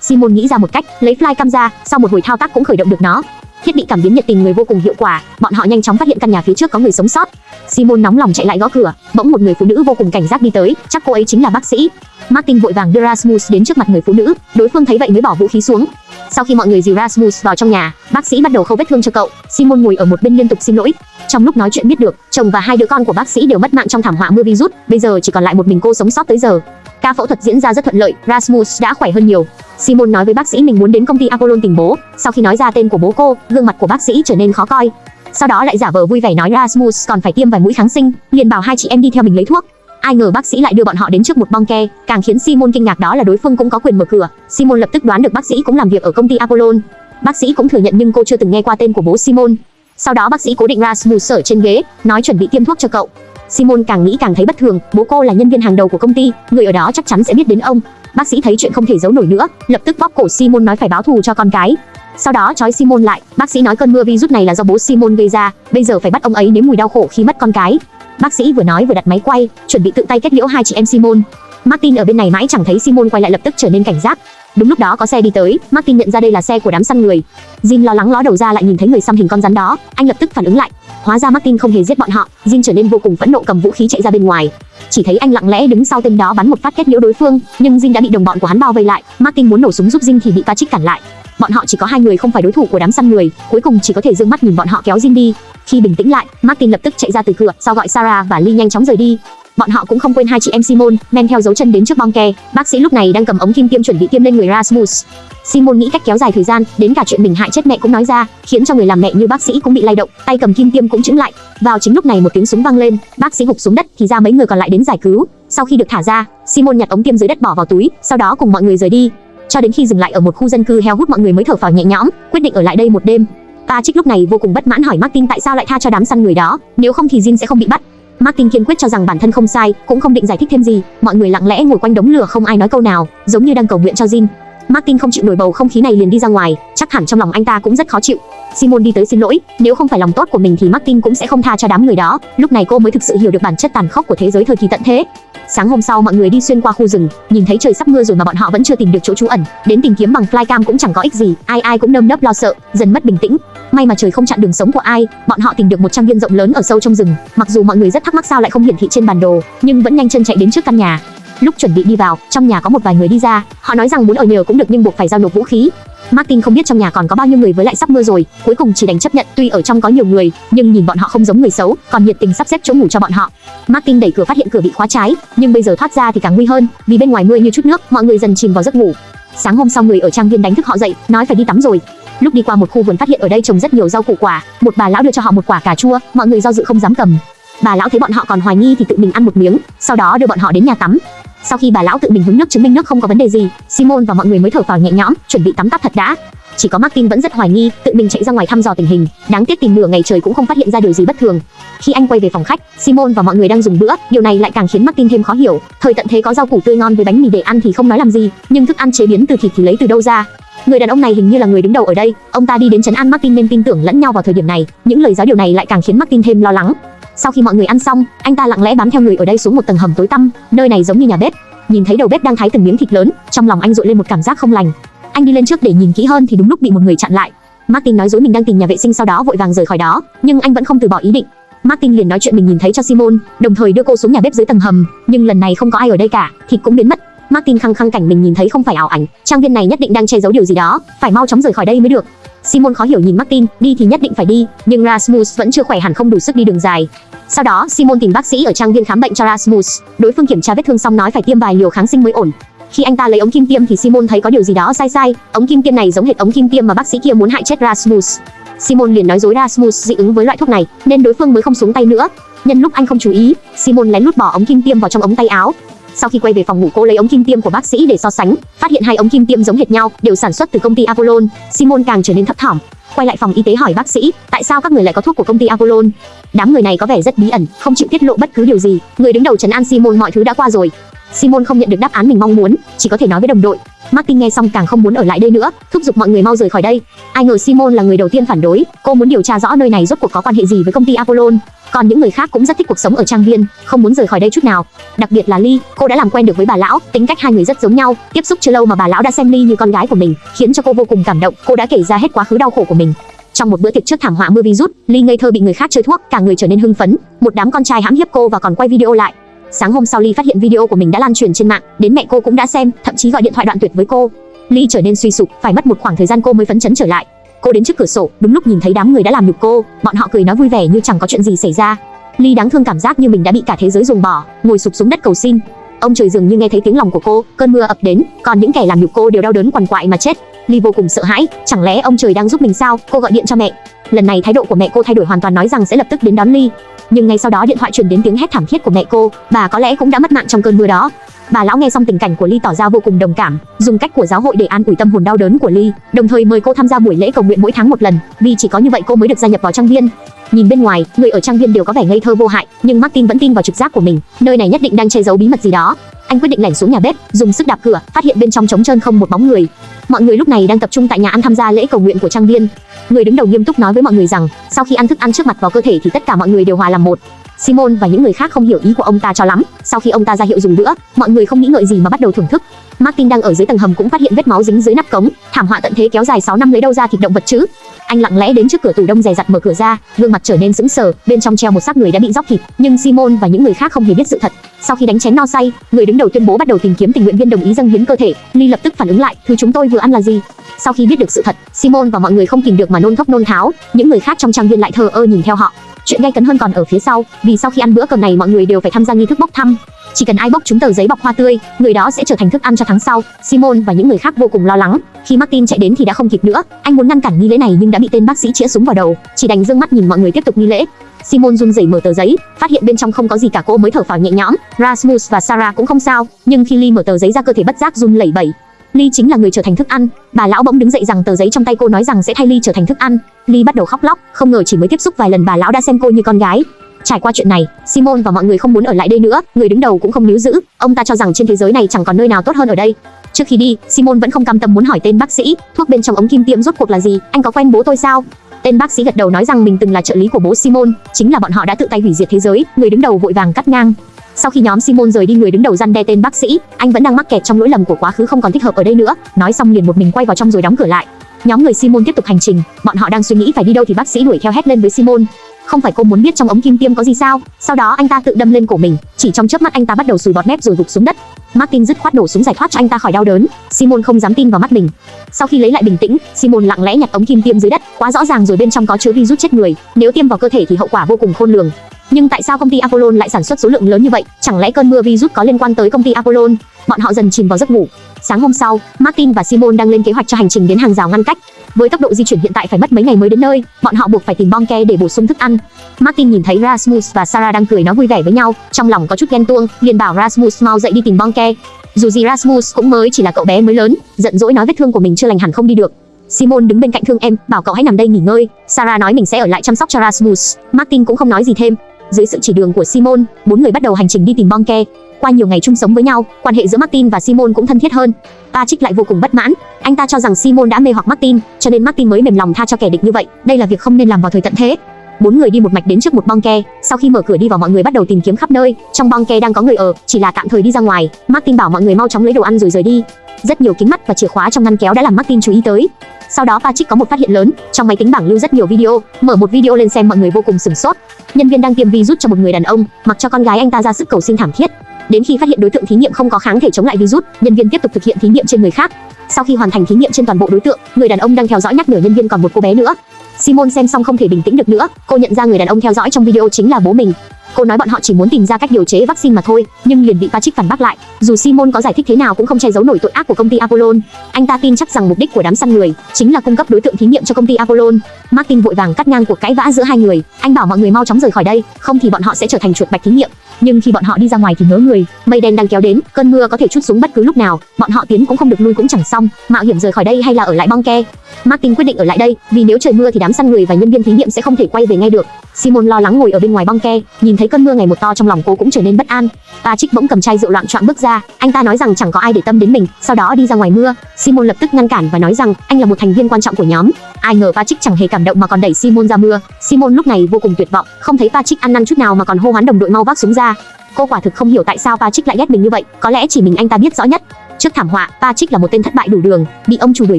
Speaker 1: Simon nghĩ ra một cách, lấy flycam ra, sau một hồi thao tác cũng khởi động được nó. Thiết bị cảm biến nhiệt tình người vô cùng hiệu quả, bọn họ nhanh chóng phát hiện căn nhà phía trước có người sống sót. Simon nóng lòng chạy lại gõ cửa, bỗng một người phụ nữ vô cùng cảnh giác đi tới, chắc cô ấy chính là bác sĩ. Martin vội vàng đưa Rasmus đến trước mặt người phụ nữ, đối phương thấy vậy mới bỏ vũ khí xuống. Sau khi mọi người dìu Rasmus vào trong nhà, bác sĩ bắt đầu khâu vết thương cho cậu. Simon ngồi ở một bên liên tục xin lỗi. Trong lúc nói chuyện biết được, chồng và hai đứa con của bác sĩ đều mất mạng trong thảm họa mưa virus, bây giờ chỉ còn lại một mình cô sống sót tới giờ. Ca phẫu thuật diễn ra rất thuận lợi, Rasmus đã khỏe hơn nhiều. Simon nói với bác sĩ mình muốn đến công ty Apollon tìm bố. Sau khi nói ra tên của bố cô, gương mặt của bác sĩ trở nên khó coi. Sau đó lại giả vờ vui vẻ nói Rasmus còn phải tiêm vài mũi kháng sinh, liền bảo hai chị em đi theo mình lấy thuốc. Ai ngờ bác sĩ lại đưa bọn họ đến trước một bong ke, càng khiến Simon kinh ngạc đó là đối phương cũng có quyền mở cửa. Simon lập tức đoán được bác sĩ cũng làm việc ở công ty Apollon. Bác sĩ cũng thừa nhận nhưng cô chưa từng nghe qua tên của bố Simon. Sau đó bác sĩ cố định Rasmus ở trên ghế, nói chuẩn bị tiêm thuốc cho cậu. Simon càng nghĩ càng thấy bất thường, bố cô là nhân viên hàng đầu của công ty, người ở đó chắc chắn sẽ biết đến ông. Bác sĩ thấy chuyện không thể giấu nổi nữa, lập tức bóp cổ Simon nói phải báo thù cho con cái. Sau đó trói Simon lại, bác sĩ nói cơn mưa virus này là do bố Simon gây ra, bây giờ phải bắt ông ấy nếm mùi đau khổ khi mất con cái. Bác sĩ vừa nói vừa đặt máy quay, chuẩn bị tự tay kết liễu hai chị em Simon. Martin ở bên này mãi chẳng thấy Simon quay lại lập tức trở nên cảnh giác. Đúng lúc đó có xe đi tới, Martin nhận ra đây là xe của đám săn người. Jin lo lắng ló đầu ra lại nhìn thấy người xăm hình con rắn đó, anh lập tức phản ứng lại. Hóa ra Martin không hề giết bọn họ, Jin trở nên vô cùng phẫn nộ cầm vũ khí chạy ra bên ngoài. Chỉ thấy anh lặng lẽ đứng sau tên đó bắn một phát kết liễu đối phương, nhưng Jin đã bị đồng bọn của hắn bao vây lại. Martin muốn nổ súng giúp Jin thì bị Patrick cản lại. Bọn họ chỉ có hai người không phải đối thủ của đám săn người, cuối cùng chỉ có thể dương mắt nhìn bọn họ kéo Jin đi. Khi bình tĩnh lại, Martin lập tức chạy ra từ cửa, sau gọi Sarah và Lee nhanh chóng rời đi. Bọn họ cũng không quên hai chị em Simon, men theo dấu chân đến trước bong ke. Bác sĩ lúc này đang cầm ống kim tiêm chuẩn bị tiêm lên người Rasmus. Simon nghĩ cách kéo dài thời gian, đến cả chuyện mình hại chết mẹ cũng nói ra, khiến cho người làm mẹ như bác sĩ cũng bị lay động, tay cầm kim tiêm cũng chững lại. Vào chính lúc này một tiếng súng vang lên, bác sĩ gục xuống đất thì ra mấy người còn lại đến giải cứu. Sau khi được thả ra, Simon nhặt ống tiêm dưới đất bỏ vào túi, sau đó cùng mọi người rời đi. Cho đến khi dừng lại ở một khu dân cư heo hút mọi người mới thở phào nhẹ nhõm, quyết định ở lại đây một đêm. Patrick lúc này vô cùng bất mãn hỏi Martin tại sao lại tha cho đám săn người đó, nếu không thì Jin sẽ không bị bắt. Martin kiên quyết cho rằng bản thân không sai, cũng không định giải thích thêm gì. Mọi người lặng lẽ ngồi quanh đống lửa không ai nói câu nào, giống như đang cầu nguyện cho Jin. Martin không chịu nổi bầu không khí này liền đi ra ngoài, chắc hẳn trong lòng anh ta cũng rất khó chịu. Simon đi tới xin lỗi, nếu không phải lòng tốt của mình thì Martin cũng sẽ không tha cho đám người đó. Lúc này cô mới thực sự hiểu được bản chất tàn khốc của thế giới thời kỳ tận thế. Sáng hôm sau mọi người đi xuyên qua khu rừng, nhìn thấy trời sắp mưa rồi mà bọn họ vẫn chưa tìm được chỗ trú ẩn, đến tìm kiếm bằng flycam cũng chẳng có ích gì, ai ai cũng nơm nớp lo sợ, dần mất bình tĩnh. May mà trời không chặn đường sống của ai, bọn họ tìm được một trang viên rộng lớn ở sâu trong rừng. Mặc dù mọi người rất thắc mắc sao lại không hiển thị trên bản đồ, nhưng vẫn nhanh chân chạy đến trước căn nhà. Lúc chuẩn bị đi vào, trong nhà có một vài người đi ra, họ nói rằng muốn ở nhờ cũng được nhưng buộc phải giao nộp vũ khí. Martin không biết trong nhà còn có bao nhiêu người với lại sắp mưa rồi, cuối cùng chỉ đành chấp nhận, tuy ở trong có nhiều người, nhưng nhìn bọn họ không giống người xấu, còn nhiệt tình sắp xếp chỗ ngủ cho bọn họ. Martin đẩy cửa phát hiện cửa bị khóa trái, nhưng bây giờ thoát ra thì càng nguy hơn, vì bên ngoài mưa như chút nước, mọi người dần chìm vào giấc ngủ. Sáng hôm sau người ở trang viên đánh thức họ dậy, nói phải đi tắm rồi. Lúc đi qua một khu vườn phát hiện ở đây trồng rất nhiều rau củ quả, một bà lão đưa cho họ một quả cà chua, mọi người do dự không dám cầm. Bà lão thấy bọn họ còn hoài nghi thì tự mình ăn một miếng, sau đó đưa bọn họ đến nhà tắm. Sau khi bà lão tự mình hứng nước chứng minh nước không có vấn đề gì, Simon và mọi người mới thở phào nhẹ nhõm, chuẩn bị tắm tắp thật đã. Chỉ có Martin vẫn rất hoài nghi, tự mình chạy ra ngoài thăm dò tình hình, đáng tiếc tìm nửa ngày trời cũng không phát hiện ra điều gì bất thường. Khi anh quay về phòng khách, Simon và mọi người đang dùng bữa, điều này lại càng khiến Martin thêm khó hiểu. Thời tận thế có rau củ tươi ngon với bánh mì để ăn thì không nói làm gì, nhưng thức ăn chế biến từ thịt thì lấy từ đâu ra? Người đàn ông này hình như là người đứng đầu ở đây, ông ta đi đến trấn an Martin nên tin tưởng lẫn nhau vào thời điểm này, những lời giáo điều này lại càng khiến Martin thêm lo lắng. Sau khi mọi người ăn xong, anh ta lặng lẽ bám theo người ở đây xuống một tầng hầm tối tăm, nơi này giống như nhà bếp. Nhìn thấy đầu bếp đang thái từng miếng thịt lớn, trong lòng anh dội lên một cảm giác không lành. Anh đi lên trước để nhìn kỹ hơn thì đúng lúc bị một người chặn lại. Martin nói dối mình đang tìm nhà vệ sinh sau đó vội vàng rời khỏi đó, nhưng anh vẫn không từ bỏ ý định. Martin liền nói chuyện mình nhìn thấy cho Simon, đồng thời đưa cô xuống nhà bếp dưới tầng hầm, nhưng lần này không có ai ở đây cả, thịt cũng biến mất. Martin khăng khăng cảnh mình nhìn thấy không phải ảo ảnh, trang viên này nhất định đang che giấu điều gì đó, phải mau chóng rời khỏi đây mới được. Simon khó hiểu nhìn Martin, đi thì nhất định phải đi, nhưng Rasmus vẫn chưa khỏe hẳn không đủ sức đi đường dài. Sau đó, Simon tìm bác sĩ ở trang viên khám bệnh cho Rasmus, đối phương kiểm tra vết thương xong nói phải tiêm vài liều kháng sinh mới ổn. Khi anh ta lấy ống kim tiêm thì Simon thấy có điều gì đó sai sai, ống kim tiêm này giống hệt ống kim tiêm mà bác sĩ kia muốn hại chết Rasmus. Simon liền nói dối Rasmus dị ứng với loại thuốc này, nên đối phương mới không xuống tay nữa. Nhân lúc anh không chú ý, Simon lén lút bỏ ống kim tiêm vào trong ống tay áo. Sau khi quay về phòng ngủ cô lấy ống kim tiêm của bác sĩ để so sánh, phát hiện hai ống kim tiêm giống hệt nhau, đều sản xuất từ công ty Apollon. Simon càng trở nên thấp thỏm. Quay lại phòng y tế hỏi bác sĩ, tại sao các người lại có thuốc của công ty Apollon? Đám người này có vẻ rất bí ẩn, không chịu tiết lộ bất cứ điều gì. Người đứng đầu trấn an Simon mọi thứ đã qua rồi. Simon không nhận được đáp án mình mong muốn, chỉ có thể nói với đồng đội. Martin nghe xong càng không muốn ở lại đây nữa, thúc giục mọi người mau rời khỏi đây. Ai ngờ Simon là người đầu tiên phản đối, cô muốn điều tra rõ nơi này rốt cuộc có quan hệ gì với công ty Apollon. Còn những người khác cũng rất thích cuộc sống ở trang viên, không muốn rời khỏi đây chút nào. Đặc biệt là Ly, cô đã làm quen được với bà lão, tính cách hai người rất giống nhau. Tiếp xúc chưa lâu mà bà lão đã xem Ly như con gái của mình, khiến cho cô vô cùng cảm động. Cô đã kể ra hết quá khứ đau khổ của mình. Trong một bữa tiệc trước thảm họa mưa virus, Ly ngây thơ bị người khác chơi thuốc, cả người trở nên hưng phấn. Một đám con trai hãm hiếp cô và còn quay video lại. Sáng hôm sau Ly phát hiện video của mình đã lan truyền trên mạng, đến mẹ cô cũng đã xem, thậm chí gọi điện thoại đoạn tuyệt với cô. Ly trở nên suy sụp, phải mất một khoảng thời gian cô mới phấn chấn trở lại. Cô đến trước cửa sổ, đúng lúc nhìn thấy đám người đã làm nhục cô, bọn họ cười nói vui vẻ như chẳng có chuyện gì xảy ra. Ly đáng thương cảm giác như mình đã bị cả thế giới dùng bỏ, ngồi sụp xuống đất cầu xin. Ông trời dường như nghe thấy tiếng lòng của cô, cơn mưa ập đến, còn những kẻ làm nhục cô đều đau đớn quằn quại mà chết. Ly vô cùng sợ hãi, chẳng lẽ ông trời đang giúp mình sao? Cô gọi điện cho mẹ. Lần này thái độ của mẹ cô thay đổi hoàn toàn nói rằng sẽ lập tức đến đón Ly. Nhưng ngay sau đó điện thoại truyền đến tiếng hét thảm thiết của mẹ cô, bà có lẽ cũng đã mất mạng trong cơn mưa đó. Bà lão nghe xong tình cảnh của Ly tỏ ra vô cùng đồng cảm, dùng cách của giáo hội để an ủi tâm hồn đau đớn của Ly, đồng thời mời cô tham gia buổi lễ cầu nguyện mỗi tháng một lần, vì chỉ có như vậy cô mới được gia nhập vào trang viên. Nhìn bên ngoài, người ở trang viên đều có vẻ ngây thơ vô hại, nhưng Martin vẫn tin vào trực giác của mình, nơi này nhất định đang che giấu bí mật gì đó. Anh quyết định lẻn xuống nhà bếp, dùng sức đạp cửa, phát hiện bên trong trống trơn không một bóng người. Mọi người lúc này đang tập trung tại nhà ăn tham gia lễ cầu nguyện của trang viên. Người đứng đầu nghiêm túc nói với mọi người rằng, sau khi ăn thức ăn trước mặt vào cơ thể thì tất cả mọi người đều hòa làm một. Simon và những người khác không hiểu ý của ông ta cho lắm. Sau khi ông ta ra hiệu dùng bữa, mọi người không nghĩ ngợi gì mà bắt đầu thưởng thức. Martin đang ở dưới tầng hầm cũng phát hiện vết máu dính dưới nắp cống, thảm họa tận thế kéo dài 6 năm lấy đâu ra thịt động vật chứ? Anh lặng lẽ đến trước cửa tủ đông dè dặt mở cửa ra, gương mặt trở nên sững sờ, bên trong treo một xác người đã bị róc thịt, nhưng Simon và những người khác không hề biết sự thật. Sau khi đánh chén no say, người đứng đầu tuyên bố bắt đầu tìm kiếm tình nguyện viên đồng ý dâng hiến cơ thể. Lee lập tức phản ứng lại, thứ chúng tôi vừa ăn là gì? Sau khi biết được sự thật, Simon và mọi người không kìm được mà nôn thốc nôn tháo, những người khác trong trang viên lại thờ ơ nhìn theo họ. Chuyện gay cấn hơn còn ở phía sau, vì sau khi ăn bữa cơm này mọi người đều phải tham gia nghi thức bốc thăm. Chỉ cần ai bốc chúng tờ giấy bọc hoa tươi, người đó sẽ trở thành thức ăn cho tháng sau. Simon và những người khác vô cùng lo lắng. Khi Martin chạy đến thì đã không kịp nữa. Anh muốn ngăn cản nghi lễ này nhưng đã bị tên bác sĩ chĩa súng vào đầu, chỉ đành dương mắt nhìn mọi người tiếp tục nghi lễ. Simon run rẩy mở tờ giấy, phát hiện bên trong không có gì cả cô mới thở phào nhẹ nhõm. Rasmus và Sarah cũng không sao, nhưng khi Lee mở tờ giấy ra cơ thể bất giác run lẩy bẩy. Ly chính là người trở thành thức ăn. Bà lão bỗng đứng dậy rằng tờ giấy trong tay cô nói rằng sẽ thay Ly trở thành thức ăn. Ly bắt đầu khóc lóc, không ngờ chỉ mới tiếp xúc vài lần bà lão đã xem cô như con gái. Trải qua chuyện này, Simon và mọi người không muốn ở lại đây nữa, người đứng đầu cũng không níu giữ, ông ta cho rằng trên thế giới này chẳng còn nơi nào tốt hơn ở đây. Trước khi đi, Simon vẫn không cam tâm muốn hỏi tên bác sĩ, thuốc bên trong ống kim tiêm rốt cuộc là gì, anh có quen bố tôi sao? Tên bác sĩ gật đầu nói rằng mình từng là trợ lý của bố Simon, chính là bọn họ đã tự tay hủy diệt thế giới, người đứng đầu vội vàng cắt ngang. Sau khi nhóm Simon rời đi người đứng đầu răn đe tên bác sĩ, anh vẫn đang mắc kẹt trong lỗi lầm của quá khứ không còn thích hợp ở đây nữa, nói xong liền một mình quay vào trong rồi đóng cửa lại. Nhóm người Simon tiếp tục hành trình, bọn họ đang suy nghĩ phải đi đâu thì bác sĩ đuổi theo hét lên với Simon. Không phải cô muốn biết trong ống kim tiêm có gì sao? Sau đó anh ta tự đâm lên cổ mình, chỉ trong chớp mắt anh ta bắt đầu sùi bọt mép rồi gục xuống đất. Martin dứt khoát đổ súng giải thoát cho anh ta khỏi đau đớn. Simon không dám tin vào mắt mình. Sau khi lấy lại bình tĩnh, Simon lặng lẽ nhặt ống kim tiêm dưới đất, quá rõ ràng rồi bên trong có chứa virus chết người, nếu tiêm vào cơ thể thì hậu quả vô cùng khôn lường. Nhưng tại sao công ty Apollon lại sản xuất số lượng lớn như vậy? Chẳng lẽ cơn mưa virus có liên quan tới công ty Apollon? Bọn họ dần chìm vào giấc ngủ. Sáng hôm sau, Martin và Simon đang lên kế hoạch cho hành trình đến hàng rào ngăn cách. Với tốc độ di chuyển hiện tại phải mất mấy ngày mới đến nơi, bọn họ buộc phải tìm bong ke để bổ sung thức ăn. Martin nhìn thấy Rasmus và Sarah đang cười nói vui vẻ với nhau, trong lòng có chút ghen tuông, liền bảo Rasmus mau dậy đi tìm bong ke. Dù gì Rasmus cũng mới chỉ là cậu bé mới lớn, giận dỗi nói vết thương của mình chưa lành hẳn không đi được. Simon đứng bên cạnh thương em, bảo cậu hãy nằm đây nghỉ ngơi. Sarah nói mình sẽ ở lại chăm sóc cho Rasmus. Martin cũng không nói gì thêm. Dưới sự chỉ đường của Simon, bốn người bắt đầu hành trình đi tìm Bonke. Qua nhiều ngày chung sống với nhau, quan hệ giữa Martin và Simon cũng thân thiết hơn. Patrick lại vô cùng bất mãn, anh ta cho rằng Simon đã mê hoặc Martin, cho nên Martin mới mềm lòng tha cho kẻ địch như vậy. Đây là việc không nên làm vào thời tận thế. Bốn người đi một mạch đến trước một bong ke, sau khi mở cửa đi vào mọi người bắt đầu tìm kiếm khắp nơi, trong bong ke đang có người ở, chỉ là tạm thời đi ra ngoài. Martin bảo mọi người mau chóng lấy đồ ăn rồi rời đi. Rất nhiều kính mắt và chìa khóa trong ngăn kéo đã làm Martin chú ý tới. Sau đó Patrick có một phát hiện lớn, trong máy tính bảng lưu rất nhiều video, mở một video lên xem mọi người vô cùng sửng sốt. Nhân viên đang tiêm virus cho một người đàn ông, mặc cho con gái anh ta ra sức cầu xin thảm thiết. Đến khi phát hiện đối tượng thí nghiệm không có kháng thể chống lại virus, nhân viên tiếp tục thực hiện thí nghiệm trên người khác. Sau khi hoàn thành thí nghiệm trên toàn bộ đối tượng, người đàn ông đang theo dõi nhắc nhở nhân viên còn một cô bé nữa. Simon xem xong không thể bình tĩnh được nữa, cô nhận ra người đàn ông theo dõi trong video chính là bố mình. Cô nói bọn họ chỉ muốn tìm ra cách điều chế vaccine mà thôi, nhưng liền bị Patrick phản bác lại. Dù Simon có giải thích thế nào cũng không che giấu nổi tội ác của công ty Apollon. Anh ta tin chắc rằng mục đích của đám săn người chính là cung cấp đối tượng thí nghiệm cho công ty Apollon. Martin vội vàng cắt ngang cuộc cãi vã giữa hai người. Anh bảo mọi người mau chóng rời khỏi đây, không thì bọn họ sẽ trở thành chuột bạch thí nghiệm nhưng khi bọn họ đi ra ngoài thì ngớ người, mây đen đang kéo đến, cơn mưa có thể chút xuống bất cứ lúc nào, bọn họ tiến cũng không được lui cũng chẳng xong, mạo hiểm rời khỏi đây hay là ở lại bong ke. Martin quyết định ở lại đây, vì nếu trời mưa thì đám săn người và nhân viên thí nghiệm sẽ không thể quay về ngay được. Simon lo lắng ngồi ở bên ngoài bong ke, nhìn thấy cơn mưa ngày một to trong lòng cô cũng trở nên bất an. Patrick bỗng cầm chai rượu loạn choạng bước ra, anh ta nói rằng chẳng có ai để tâm đến mình, sau đó đi ra ngoài mưa. Simon lập tức ngăn cản và nói rằng anh là một thành viên quan trọng của nhóm. Ai ngờ Patrick chẳng hề cảm động mà còn đẩy Simon ra mưa. Simon lúc này vô cùng tuyệt vọng, không thấy Patrick ăn năn chút nào mà còn hô hoán đồng đội mau vác súng ra. Cô quả thực không hiểu tại sao Patrick lại ghét mình như vậy, có lẽ chỉ mình anh ta biết rõ nhất. Trước thảm họa, Patrick là một tên thất bại đủ đường, bị ông chủ đuổi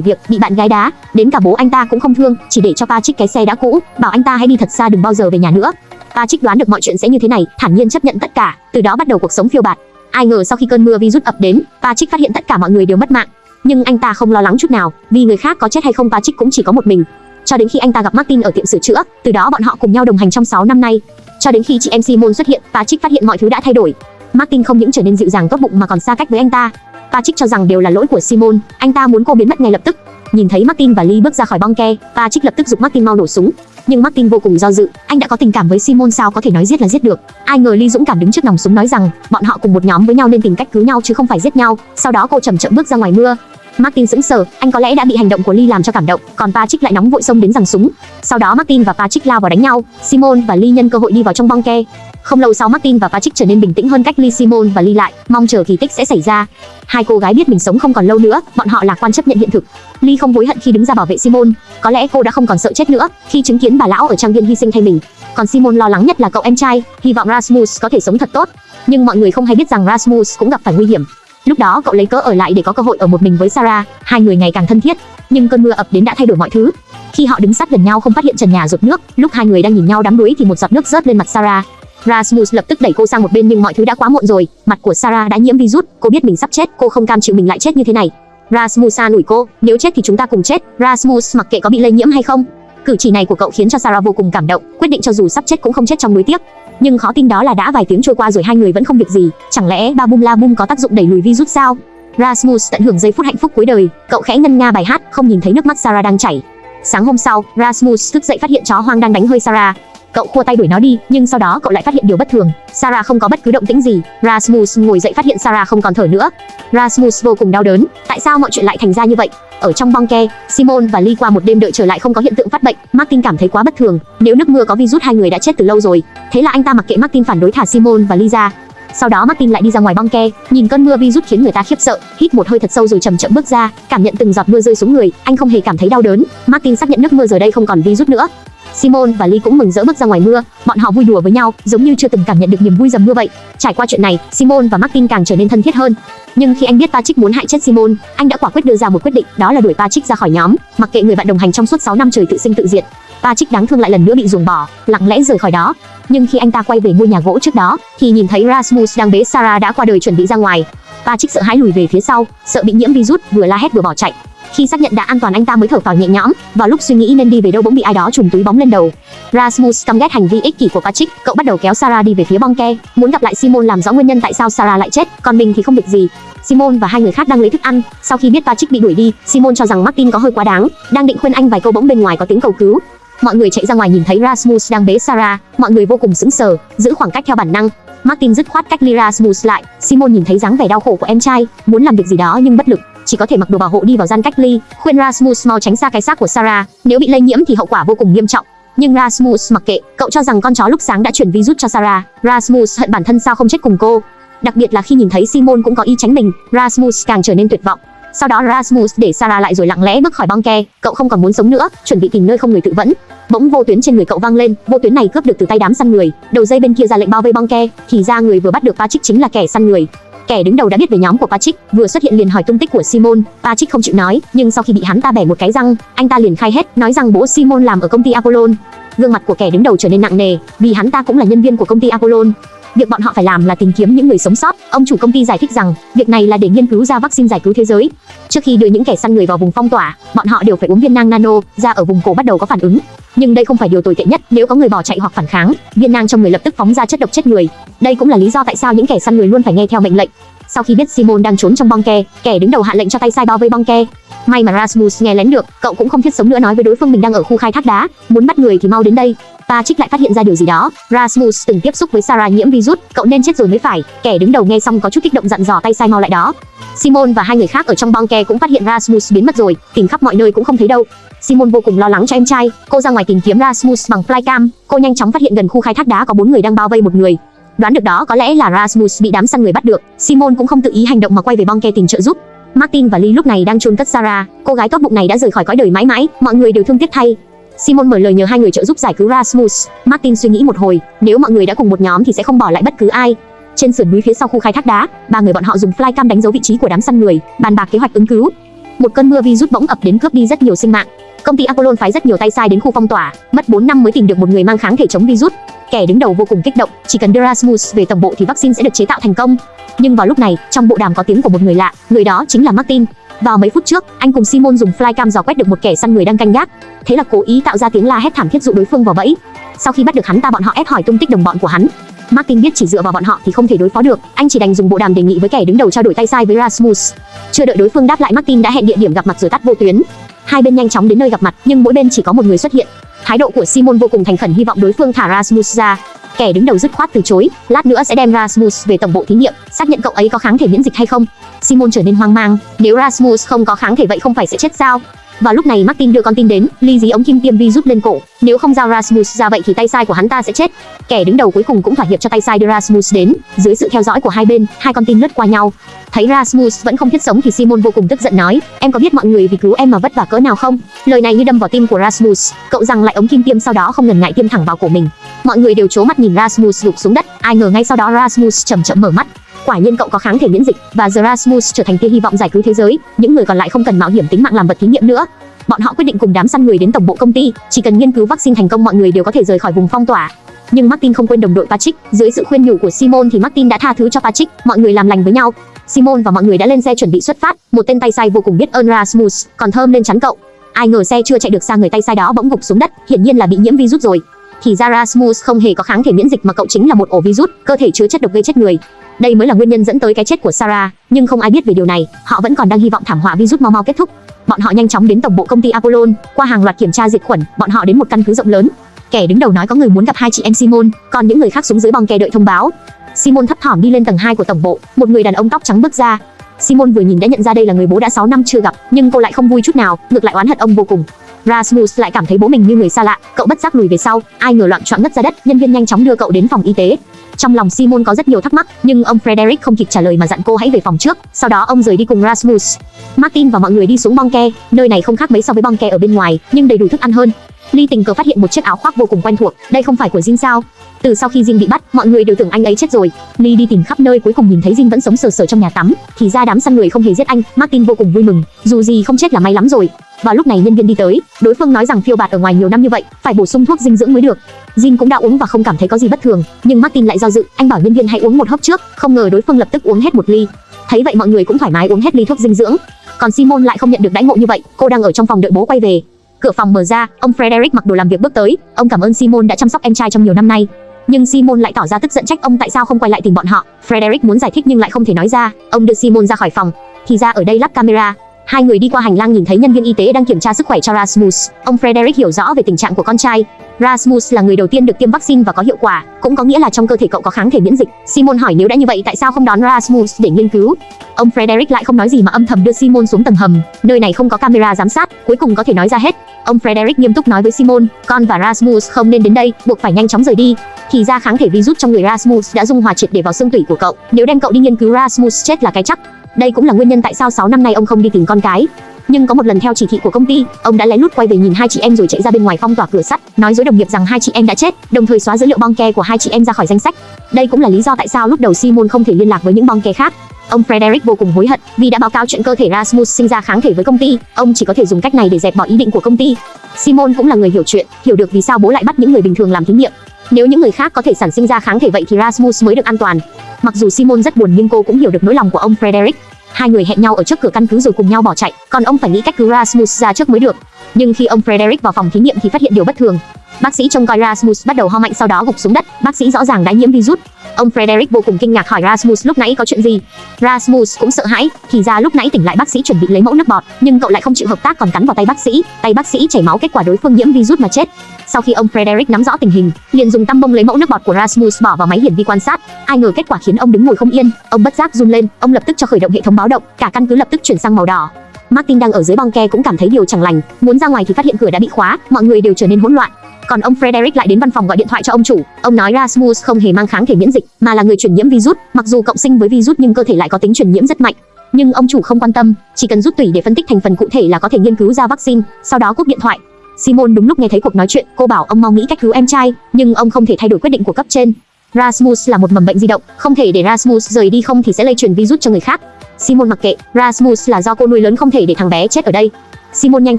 Speaker 1: việc, bị bạn gái đá, đến cả bố anh ta cũng không thương, chỉ để cho Patrick cái xe đã cũ, bảo anh ta hãy đi thật xa đừng bao giờ về nhà nữa. Patrick đoán được mọi chuyện sẽ như thế này, thản nhiên chấp nhận tất cả, từ đó bắt đầu cuộc sống phiêu bạt. Ai ngờ sau khi cơn mưa virus ập đến, Patrick phát hiện tất cả mọi người đều mất mạng, nhưng anh ta không lo lắng chút nào, vì người khác có chết hay không Patrick cũng chỉ có một mình. Cho đến khi anh ta gặp Martin ở tiệm sửa chữa, từ đó bọn họ cùng nhau đồng hành trong 6 năm nay. Cho đến khi chị em Simon xuất hiện, Patrick phát hiện mọi thứ đã thay đổi. Martin không những trở nên dịu dàng tốt bụng mà còn xa cách với anh ta. Patrick cho rằng đều là lỗi của Simon, anh ta muốn cô biến mất ngay lập tức. Nhìn thấy Martin và Lee bước ra khỏi bong ke, Patrick lập tức giục Martin mau nổ súng. Nhưng Martin vô cùng do dự, anh đã có tình cảm với Simon sao có thể nói giết là giết được. Ai ngờ Lee dũng cảm đứng trước nòng súng nói rằng, bọn họ cùng một nhóm với nhau nên tìm cách cứu nhau chứ không phải giết nhau. Sau đó cô chậm chậm bước ra ngoài mưa, Martin sững sờ, anh có lẽ đã bị hành động của Lee làm cho cảm động, còn Patrick lại nóng vội xông đến giằng súng. Sau đó Martin và Patrick lao vào đánh nhau, Simon và Lee nhân cơ hội đi vào trong bong ke. Không lâu sau Martin và Patrick trở nên bình tĩnh hơn cách Lee Simon và Lee lại, mong chờ kỳ tích sẽ xảy ra. Hai cô gái biết mình sống không còn lâu nữa, bọn họ lạc quan chấp nhận hiện thực. Lee không hối hận khi đứng ra bảo vệ Simon, có lẽ cô đã không còn sợ chết nữa khi chứng kiến bà lão ở trang viên hy sinh thay mình. Còn Simon lo lắng nhất là cậu em trai, hy vọng Rasmus có thể sống thật tốt. Nhưng mọi người không hay biết rằng Rasmus cũng gặp phải nguy hiểm. Lúc đó cậu lấy cớ ở lại để có cơ hội ở một mình với Sarah, hai người ngày càng thân thiết. Nhưng cơn mưa ập đến đã thay đổi mọi thứ. Khi họ đứng sát gần nhau không phát hiện trần nhà rột nước, lúc hai người đang nhìn nhau đắm đuối thì một giọt nước rớt lên mặt Sarah. Rasmus lập tức đẩy cô sang một bên nhưng mọi thứ đã quá muộn rồi, mặt của Sarah đã nhiễm virus, cô biết mình sắp chết, cô không cam chịu mình lại chết như thế này. Rasmus xa nủi cô, nếu chết thì chúng ta cùng chết, Rasmus mặc kệ có bị lây nhiễm hay không. Cử chỉ này của cậu khiến cho Sarah vô cùng cảm động, quyết định cho dù sắp chết cũng không chết trong núi tiếc. Nhưng khó tin đó là đã vài tiếng trôi qua rồi hai người vẫn không việc gì, chẳng lẽ ba bum la bum có tác dụng đẩy lùi virus sao? Rasmus tận hưởng giây phút hạnh phúc cuối đời, cậu khẽ ngân nga bài hát, không nhìn thấy nước mắt Sarah đang chảy. Sáng hôm sau, Rasmus thức dậy phát hiện chó hoang đang đánh hơi Sarah. Cậu khua tay đuổi nó đi, nhưng sau đó cậu lại phát hiện điều bất thường. Sarah không có bất cứ động tĩnh gì. Rasmus ngồi dậy phát hiện Sarah không còn thở nữa. Rasmus vô cùng đau đớn. Tại sao mọi chuyện lại thành ra như vậy? Ở trong bong ke, Simon và Lee qua một đêm đợi trở lại không có hiện tượng phát bệnh. Martin cảm thấy quá bất thường. Nếu nước mưa có virus hai người đã chết từ lâu rồi. Thế là anh ta mặc kệ Martin phản đối thả Simon và Lee ra. Sau đó Martin lại đi ra ngoài bong ke, nhìn cơn mưa virus khiến người ta khiếp sợ, hít một hơi thật sâu rồi chậm chậm bước ra, cảm nhận từng giọt mưa rơi xuống người, anh không hề cảm thấy đau đớn. Martin xác nhận nước mưa giờ đây không còn virus nữa. Simon và Lee cũng mừng rỡ bước ra ngoài mưa, bọn họ vui đùa với nhau, giống như chưa từng cảm nhận được niềm vui dầm mưa vậy. Trải qua chuyện này, Simon và Martin càng trở nên thân thiết hơn. Nhưng khi anh biết Patrick muốn hại chết Simon, anh đã quả quyết đưa ra một quyết định, đó là đuổi Patrick ra khỏi nhóm, mặc kệ người bạn đồng hành trong suốt 6 năm trời tự sinh tự diệt. Patrick đáng thương lại lần nữa bị ruồng bỏ, lặng lẽ rời khỏi đó. Nhưng khi anh ta quay về ngôi nhà gỗ trước đó, thì nhìn thấy Rasmus đang bế Sarah đã qua đời chuẩn bị ra ngoài. Patrick sợ hãi lùi về phía sau, sợ bị nhiễm virus, vừa la hét vừa bỏ chạy. Khi xác nhận đã an toàn anh ta mới thở phào nhẹ nhõm, vào lúc suy nghĩ nên đi về đâu bỗng bị ai đó trùm túi bóng lên đầu. Rasmus căm ghét hành vi ích kỷ của Patrick, cậu bắt đầu kéo Sarah đi về phía bong ke, muốn gặp lại Simon làm rõ nguyên nhân tại sao Sarah lại chết, còn mình thì không việc gì. Simon và hai người khác đang lấy thức ăn, sau khi biết Patrick bị đuổi đi, Simon cho rằng Martin có hơi quá đáng, đang định khuyên anh vài câu bỗng bên ngoài có tiếng cầu cứu. Mọi người chạy ra ngoài nhìn thấy Rasmus đang bế Sarah, mọi người vô cùng sững sờ, giữ khoảng cách theo bản năng. Martin dứt khoát cách Lira Rasmus lại, Simon nhìn thấy dáng vẻ đau khổ của em trai, muốn làm việc gì đó nhưng bất lực, chỉ có thể mặc đồ bảo hộ đi vào gian cách ly, khuyên Rasmus mau tránh xa cái xác của Sarah, nếu bị lây nhiễm thì hậu quả vô cùng nghiêm trọng. Nhưng Rasmus mặc kệ, cậu cho rằng con chó lúc sáng đã chuyển virus cho Sarah. Rasmus hận bản thân sao không chết cùng cô. Đặc biệt là khi nhìn thấy Simon cũng có ý tránh mình, Rasmus càng trở nên tuyệt vọng. Sau đó Rasmus để Sarah lại rồi lặng lẽ bước khỏi băng ke, cậu không còn muốn sống nữa, chuẩn bị tìm nơi không người tự vẫn. Bỗng vô tuyến trên người cậu vang lên, vô tuyến này cướp được từ tay đám săn người, đầu dây bên kia ra lệnh bao vây băng ke, thì ra người vừa bắt được Patrick chính là kẻ săn người. Kẻ đứng đầu đã biết về nhóm của Patrick, vừa xuất hiện liền hỏi tung tích của Simon. Patrick không chịu nói, nhưng sau khi bị hắn ta bẻ một cái răng, anh ta liền khai hết, nói rằng bố Simon làm ở công ty Apollon. Gương mặt của kẻ đứng đầu trở nên nặng nề, vì hắn ta cũng là nhân viên của công ty Apollon. Việc bọn họ phải làm là tìm kiếm những người sống sót. Ông chủ công ty giải thích rằng, việc này là để nghiên cứu ra vaccine giải cứu thế giới. Trước khi đưa những kẻ săn người vào vùng phong tỏa, bọn họ đều phải uống viên nang nano, da ở vùng cổ bắt đầu có phản ứng. Nhưng đây không phải điều tồi tệ nhất, nếu có người bỏ chạy hoặc phản kháng, viên nang trong người lập tức phóng ra chất độc chết người. Đây cũng là lý do tại sao những kẻ săn người luôn phải nghe theo mệnh lệnh. Sau khi biết Simon đang trốn trong bong ke, kẻ đứng đầu hạ lệnh cho tay sai bao vây bong ke. May mà Rasmus nghe lén được, cậu cũng không thiết sống nữa nói với đối phương mình đang ở khu khai thác đá, muốn bắt người thì mau đến đây. Patrick lại phát hiện ra điều gì đó. Rasmus từng tiếp xúc với Sarah nhiễm virus, cậu nên chết rồi mới phải. Kẻ đứng đầu nghe xong có chút kích động dặn dò tay sai mau lại đó. Simon và hai người khác ở trong bong ke cũng phát hiện Rasmus biến mất rồi, tìm khắp mọi nơi cũng không thấy đâu. Simon vô cùng lo lắng cho em trai, cô ra ngoài tìm kiếm Rasmus bằng flycam, cô nhanh chóng phát hiện gần khu khai thác đá có bốn người đang bao vây một người. Đoán được đó có lẽ là Rasmus bị đám săn người bắt được. Simon cũng không tự ý hành động mà quay về bong ke tìm trợ giúp. Martin và Lee lúc này đang chôn cất Sarah, cô gái tốt bụng này đã rời khỏi cõi đời mãi mãi, mọi người đều thương tiếc thay. Simon mở lời nhờ hai người trợ giúp giải cứu Rasmus. Martin suy nghĩ một hồi, nếu mọi người đã cùng một nhóm thì sẽ không bỏ lại bất cứ ai. Trên sườn núi phía sau khu khai thác đá, ba người bọn họ dùng flycam đánh dấu vị trí của đám săn người, bàn bạc kế hoạch ứng cứu. Một cơn mưa virus bỗng ập đến cướp đi rất nhiều sinh mạng. Công ty Apollon phái rất nhiều tay sai đến khu phong tỏa, mất 4 năm mới tìm được một người mang kháng thể chống virus. Kẻ đứng đầu vô cùng kích động, chỉ cần đưa Rasmus về tổng bộ thì vaccine sẽ được chế tạo thành công. Nhưng vào lúc này, trong bộ đàm có tiếng của một người lạ, người đó chính là Martin. Vào mấy phút trước, anh cùng Simon dùng flycam dò quét được một kẻ săn người đang canh gác. Thế là cố ý tạo ra tiếng la hét thảm thiết dụ đối phương vào bẫy. Sau khi bắt được hắn ta bọn họ ép hỏi tung tích đồng bọn của hắn. Martin biết chỉ dựa vào bọn họ thì không thể đối phó được, anh chỉ đành dùng bộ đàm đề nghị với kẻ đứng đầu trao đổi tay sai với Rasmus. Chưa đợi đối phương đáp lại Martin đã hẹn địa điểm gặp mặt rồi tắt vô tuyến. Hai bên nhanh chóng đến nơi gặp mặt, nhưng mỗi bên chỉ có một người xuất hiện. Thái độ của Simon vô cùng thành khẩn hy vọng đối phương thả Rasmus ra. Kẻ đứng đầu dứt khoát từ chối, lát nữa sẽ đem Rasmus về tổng bộ thí nghiệm, xác nhận cậu ấy có kháng thể miễn dịch hay không. Simon trở nên hoang mang, nếu Rasmus không có kháng thể vậy không phải sẽ chết sao? Vào lúc này Martin đưa con tin đến, ly dí ống kim tiêm virus lên cổ, nếu không giao Rasmus ra vậy thì tay sai của hắn ta sẽ chết. Kẻ đứng đầu cuối cùng cũng thỏa hiệp cho tay sai đưa Rasmus đến, dưới sự theo dõi của hai bên, hai con tin lướt qua nhau. Thấy Rasmus vẫn không thiết sống thì Simon vô cùng tức giận nói, em có biết mọi người vì cứu em mà vất vả cỡ nào không? Lời này như đâm vào tim của Rasmus, cậu rằng lại ống kim tiêm sau đó không ngần ngại tiêm thẳng vào cổ mình. Mọi người đều chố mắt nhìn Rasmus gục xuống đất, ai ngờ ngay sau đó Rasmus chậm chậm mở mắt, quả nhiên cậu có kháng thể miễn dịch và The Rasmus trở thành tia hy vọng giải cứu thế giới, những người còn lại không cần mạo hiểm tính mạng làm vật thí nghiệm nữa. Bọn họ quyết định cùng đám săn người đến tổng bộ công ty, chỉ cần nghiên cứu vaccine thành công mọi người đều có thể rời khỏi vùng phong tỏa. Nhưng Martin không quên đồng đội Patrick, dưới sự khuyên nhủ của Simon thì Martin đã tha thứ cho Patrick, mọi người làm lành với nhau. Simon và mọi người đã lên xe chuẩn bị xuất phát, một tên tay sai vô cùng biết ơn Rasmus, còn thơm lên chắn cậu. Ai ngờ xe chưa chạy được xa người tay sai đó bỗng gục xuống đất, hiển nhiên là bị nhiễm virus rồi. Thì ra không hề có kháng thể miễn dịch mà cậu chính là một ổ virus, cơ thể chứa chất độc gây chết người. Đây mới là nguyên nhân dẫn tới cái chết của Sarah, nhưng không ai biết về điều này, họ vẫn còn đang hy vọng thảm họa virus mau mau kết thúc. Bọn họ nhanh chóng đến tổng bộ công ty Apollon, qua hàng loạt kiểm tra diệt khuẩn, bọn họ đến một căn cứ rộng lớn. Kẻ đứng đầu nói có người muốn gặp hai chị em Simon, còn những người khác xuống dưới bong kè đợi thông báo. Simon thấp thỏm đi lên tầng 2 của tổng bộ, một người đàn ông tóc trắng bước ra. Simon vừa nhìn đã nhận ra đây là người bố đã 6 năm chưa gặp, nhưng cô lại không vui chút nào, ngược lại oán hận ông vô cùng. Rasmus lại cảm thấy bố mình như người xa lạ, cậu bất giác lùi về sau, ai ngờ loạn choạng ngất ra đất, nhân viên nhanh chóng đưa cậu đến phòng y tế. Trong lòng Simon có rất nhiều thắc mắc, nhưng ông Frederick không kịp trả lời mà dặn cô hãy về phòng trước, sau đó ông rời đi cùng Rasmus. Martin và mọi người đi xuống bong ke, nơi này không khác mấy so với bong ke ở bên ngoài, nhưng đầy đủ thức ăn hơn. Ly tình cờ phát hiện một chiếc áo khoác vô cùng quen thuộc, đây không phải của Jin sao? Từ sau khi Jin bị bắt, mọi người đều tưởng anh ấy chết rồi. Ly đi tìm khắp nơi cuối cùng nhìn thấy Jin vẫn sống sờ sờ trong nhà tắm, thì ra đám săn người không hề giết anh, Martin vô cùng vui mừng, dù gì không chết là may lắm rồi. Vào lúc này nhân viên đi tới, đối phương nói rằng phiêu bạt ở ngoài nhiều năm như vậy, phải bổ sung thuốc dinh dưỡng mới được. Jin cũng đã uống và không cảm thấy có gì bất thường, nhưng Martin lại do dự, anh bảo nhân viên hãy uống một hớp trước, không ngờ đối phương lập tức uống hết một ly. Thấy vậy mọi người cũng thoải mái uống hết ly thuốc dinh dưỡng. Còn Simon lại không nhận được đãi ngộ như vậy, cô đang ở trong phòng đợi bố quay về. Cửa phòng mở ra, ông Frederick mặc đồ làm việc bước tới, ông cảm ơn Simon đã chăm sóc em trai trong nhiều năm nay. Nhưng Simon lại tỏ ra tức giận trách ông tại sao không quay lại tìm bọn họ. Frederick muốn giải thích nhưng lại không thể nói ra. Ông đưa Simon ra khỏi phòng. Thì ra ở đây lắp camera, Hai người đi qua hành lang nhìn thấy nhân viên y tế đang kiểm tra sức khỏe cho Rasmus. Ông Frederick hiểu rõ về tình trạng của con trai. Rasmus là người đầu tiên được tiêm vaccine và có hiệu quả, cũng có nghĩa là trong cơ thể cậu có kháng thể miễn dịch. Simon hỏi nếu đã như vậy tại sao không đón Rasmus để nghiên cứu? Ông Frederick lại không nói gì mà âm thầm đưa Simon xuống tầng hầm. Nơi này không có camera giám sát, cuối cùng có thể nói ra hết. Ông Frederick nghiêm túc nói với Simon, con và Rasmus không nên đến đây, buộc phải nhanh chóng rời đi. Thì ra kháng thể virus trong người Rasmus đã dung hòa triệt để vào xương tủy của cậu. Nếu đem cậu đi nghiên cứu Rasmus chết là cái chắc. Đây cũng là nguyên nhân tại sao 6 năm nay ông không đi tìm con cái. Nhưng có một lần theo chỉ thị của công ty, ông đã lén lút quay về nhìn hai chị em rồi chạy ra bên ngoài phong tỏa cửa sắt, nói dối đồng nghiệp rằng hai chị em đã chết, đồng thời xóa dữ liệu bong ke của hai chị em ra khỏi danh sách. Đây cũng là lý do tại sao lúc đầu Simon không thể liên lạc với những bong ke khác. Ông Frederick vô cùng hối hận vì đã báo cáo chuyện cơ thể Rasmus sinh ra kháng thể với công ty, ông chỉ có thể dùng cách này để dẹp bỏ ý định của công ty. Simon cũng là người hiểu chuyện, hiểu được vì sao bố lại bắt những người bình thường làm thí nghiệm. Nếu những người khác có thể sản sinh ra kháng thể vậy thì Rasmus mới được an toàn. Mặc dù Simon rất buồn nhưng cô cũng hiểu được nỗi lòng của ông Frederick. Hai người hẹn nhau ở trước cửa căn cứ rồi cùng nhau bỏ chạy, còn ông phải nghĩ cách cứu Rasmus ra trước mới được. Nhưng khi ông Frederick vào phòng thí nghiệm thì phát hiện điều bất thường. Bác sĩ trông coi Rasmus bắt đầu ho mạnh sau đó gục xuống đất, bác sĩ rõ ràng đã nhiễm virus. Ông Frederick vô cùng kinh ngạc hỏi Rasmus lúc nãy có chuyện gì. Rasmus cũng sợ hãi, thì ra lúc nãy tỉnh lại bác sĩ chuẩn bị lấy mẫu nước bọt, nhưng cậu lại không chịu hợp tác còn cắn vào tay bác sĩ, tay bác sĩ chảy máu kết quả đối phương nhiễm virus mà chết. Sau khi ông Frederick nắm rõ tình hình, liền dùng tăm bông lấy mẫu nước bọt của Rasmus bỏ vào máy hiển vi quan sát. Ai ngờ kết quả khiến ông đứng ngồi không yên, ông bất giác run lên, ông lập tức cho khởi động hệ thống báo động, cả căn cứ lập tức chuyển sang màu đỏ. Martin đang ở dưới băng ke cũng cảm thấy điều chẳng lành, muốn ra ngoài thì phát hiện cửa đã bị khóa, mọi người đều trở nên hỗn loạn. Còn ông Frederick lại đến văn phòng gọi điện thoại cho ông chủ. Ông nói Rasmus không hề mang kháng thể miễn dịch, mà là người truyền nhiễm virus. Mặc dù cộng sinh với virus nhưng cơ thể lại có tính truyền nhiễm rất mạnh. Nhưng ông chủ không quan tâm, chỉ cần rút tủy để phân tích thành phần cụ thể là có thể nghiên cứu ra vaccine. Sau đó cúp điện thoại. Simon đúng lúc nghe thấy cuộc nói chuyện, cô bảo ông mau nghĩ cách cứu em trai, nhưng ông không thể thay đổi quyết định của cấp trên. Rasmus là một mầm bệnh di động, không thể để Rasmus rời đi không thì sẽ lây truyền virus cho người khác. Simon mặc kệ, Rasmus là do cô nuôi lớn không thể để thằng bé chết ở đây. Simon nhanh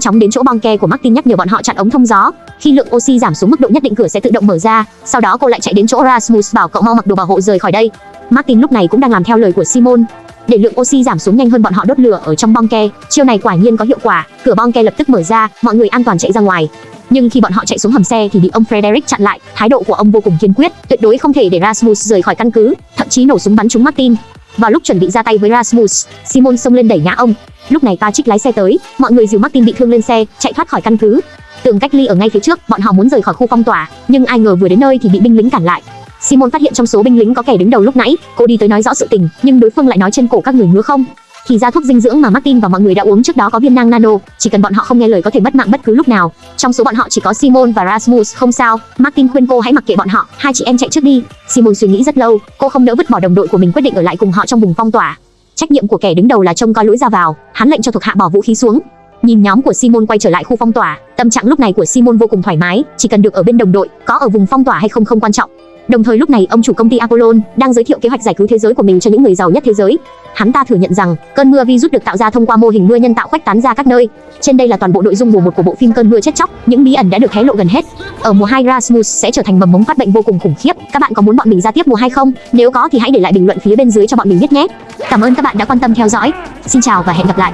Speaker 1: chóng đến chỗ băng ke của Martin nhắc nhở bọn họ chặn ống thông gió. Khi lượng oxy giảm xuống mức độ nhất định cửa sẽ tự động mở ra. Sau đó cô lại chạy đến chỗ Rasmus bảo cậu mau mặc đồ bảo hộ rời khỏi đây. Martin lúc này cũng đang làm theo lời của Simon. Để lượng oxy giảm xuống nhanh hơn bọn họ đốt lửa ở trong bong ke. Chiêu này quả nhiên có hiệu quả. Cửa bong ke lập tức mở ra, mọi người an toàn chạy ra ngoài. Nhưng khi bọn họ chạy xuống hầm xe thì bị ông Frederick chặn lại. Thái độ của ông vô cùng kiên quyết, tuyệt đối không thể để Rasmus rời khỏi căn cứ, thậm chí nổ súng bắn trúng Martin. Vào lúc chuẩn bị ra tay với Rasmus, Simon xông lên đẩy ngã ông. Lúc này Patrick lái xe tới, mọi người dìu Martin bị thương lên xe, chạy thoát khỏi căn cứ. Tường cách ly ở ngay phía trước, bọn họ muốn rời khỏi khu phong tỏa, nhưng ai ngờ vừa đến nơi thì bị binh lính cản lại. Simon phát hiện trong số binh lính có kẻ đứng đầu lúc nãy, cô đi tới nói rõ sự tình, nhưng đối phương lại nói trên cổ các người ngứa không. Thì ra thuốc dinh dưỡng mà Martin và mọi người đã uống trước đó có viên nang nano, chỉ cần bọn họ không nghe lời có thể mất mạng bất cứ lúc nào. Trong số bọn họ chỉ có Simon và Rasmus không sao. Martin khuyên cô hãy mặc kệ bọn họ, hai chị em chạy trước đi. Simon suy nghĩ rất lâu, cô không nỡ vứt bỏ đồng đội của mình quyết định ở lại cùng họ trong vùng phong tỏa. Trách nhiệm của kẻ đứng đầu là trông coi lối ra vào, hắn lệnh cho thuộc hạ bỏ vũ khí xuống. Nhìn nhóm của Simon quay trở lại khu phong tỏa, tâm trạng lúc này của Simon vô cùng thoải mái, chỉ cần được ở bên đồng đội, có ở vùng phong tỏa hay không không quan trọng. Đồng thời lúc này ông chủ công ty Apollon đang giới thiệu kế hoạch giải cứu thế giới của mình cho những người giàu nhất thế giới. Hắn ta thừa nhận rằng cơn mưa virus được tạo ra thông qua mô hình mưa nhân tạo khuếch tán ra các nơi. Trên đây là toàn bộ nội dung mùa một của bộ phim Cơn mưa chết chóc, những bí ẩn đã được hé lộ gần hết. Ở mùa 2 Rasmus sẽ trở thành mầm mống phát bệnh vô cùng khủng khiếp. Các bạn có muốn bọn mình ra tiếp mùa 2 không? Nếu có thì hãy để lại bình luận phía bên dưới cho bọn mình biết nhé. Cảm ơn các bạn đã quan tâm theo dõi. Xin chào và hẹn gặp lại.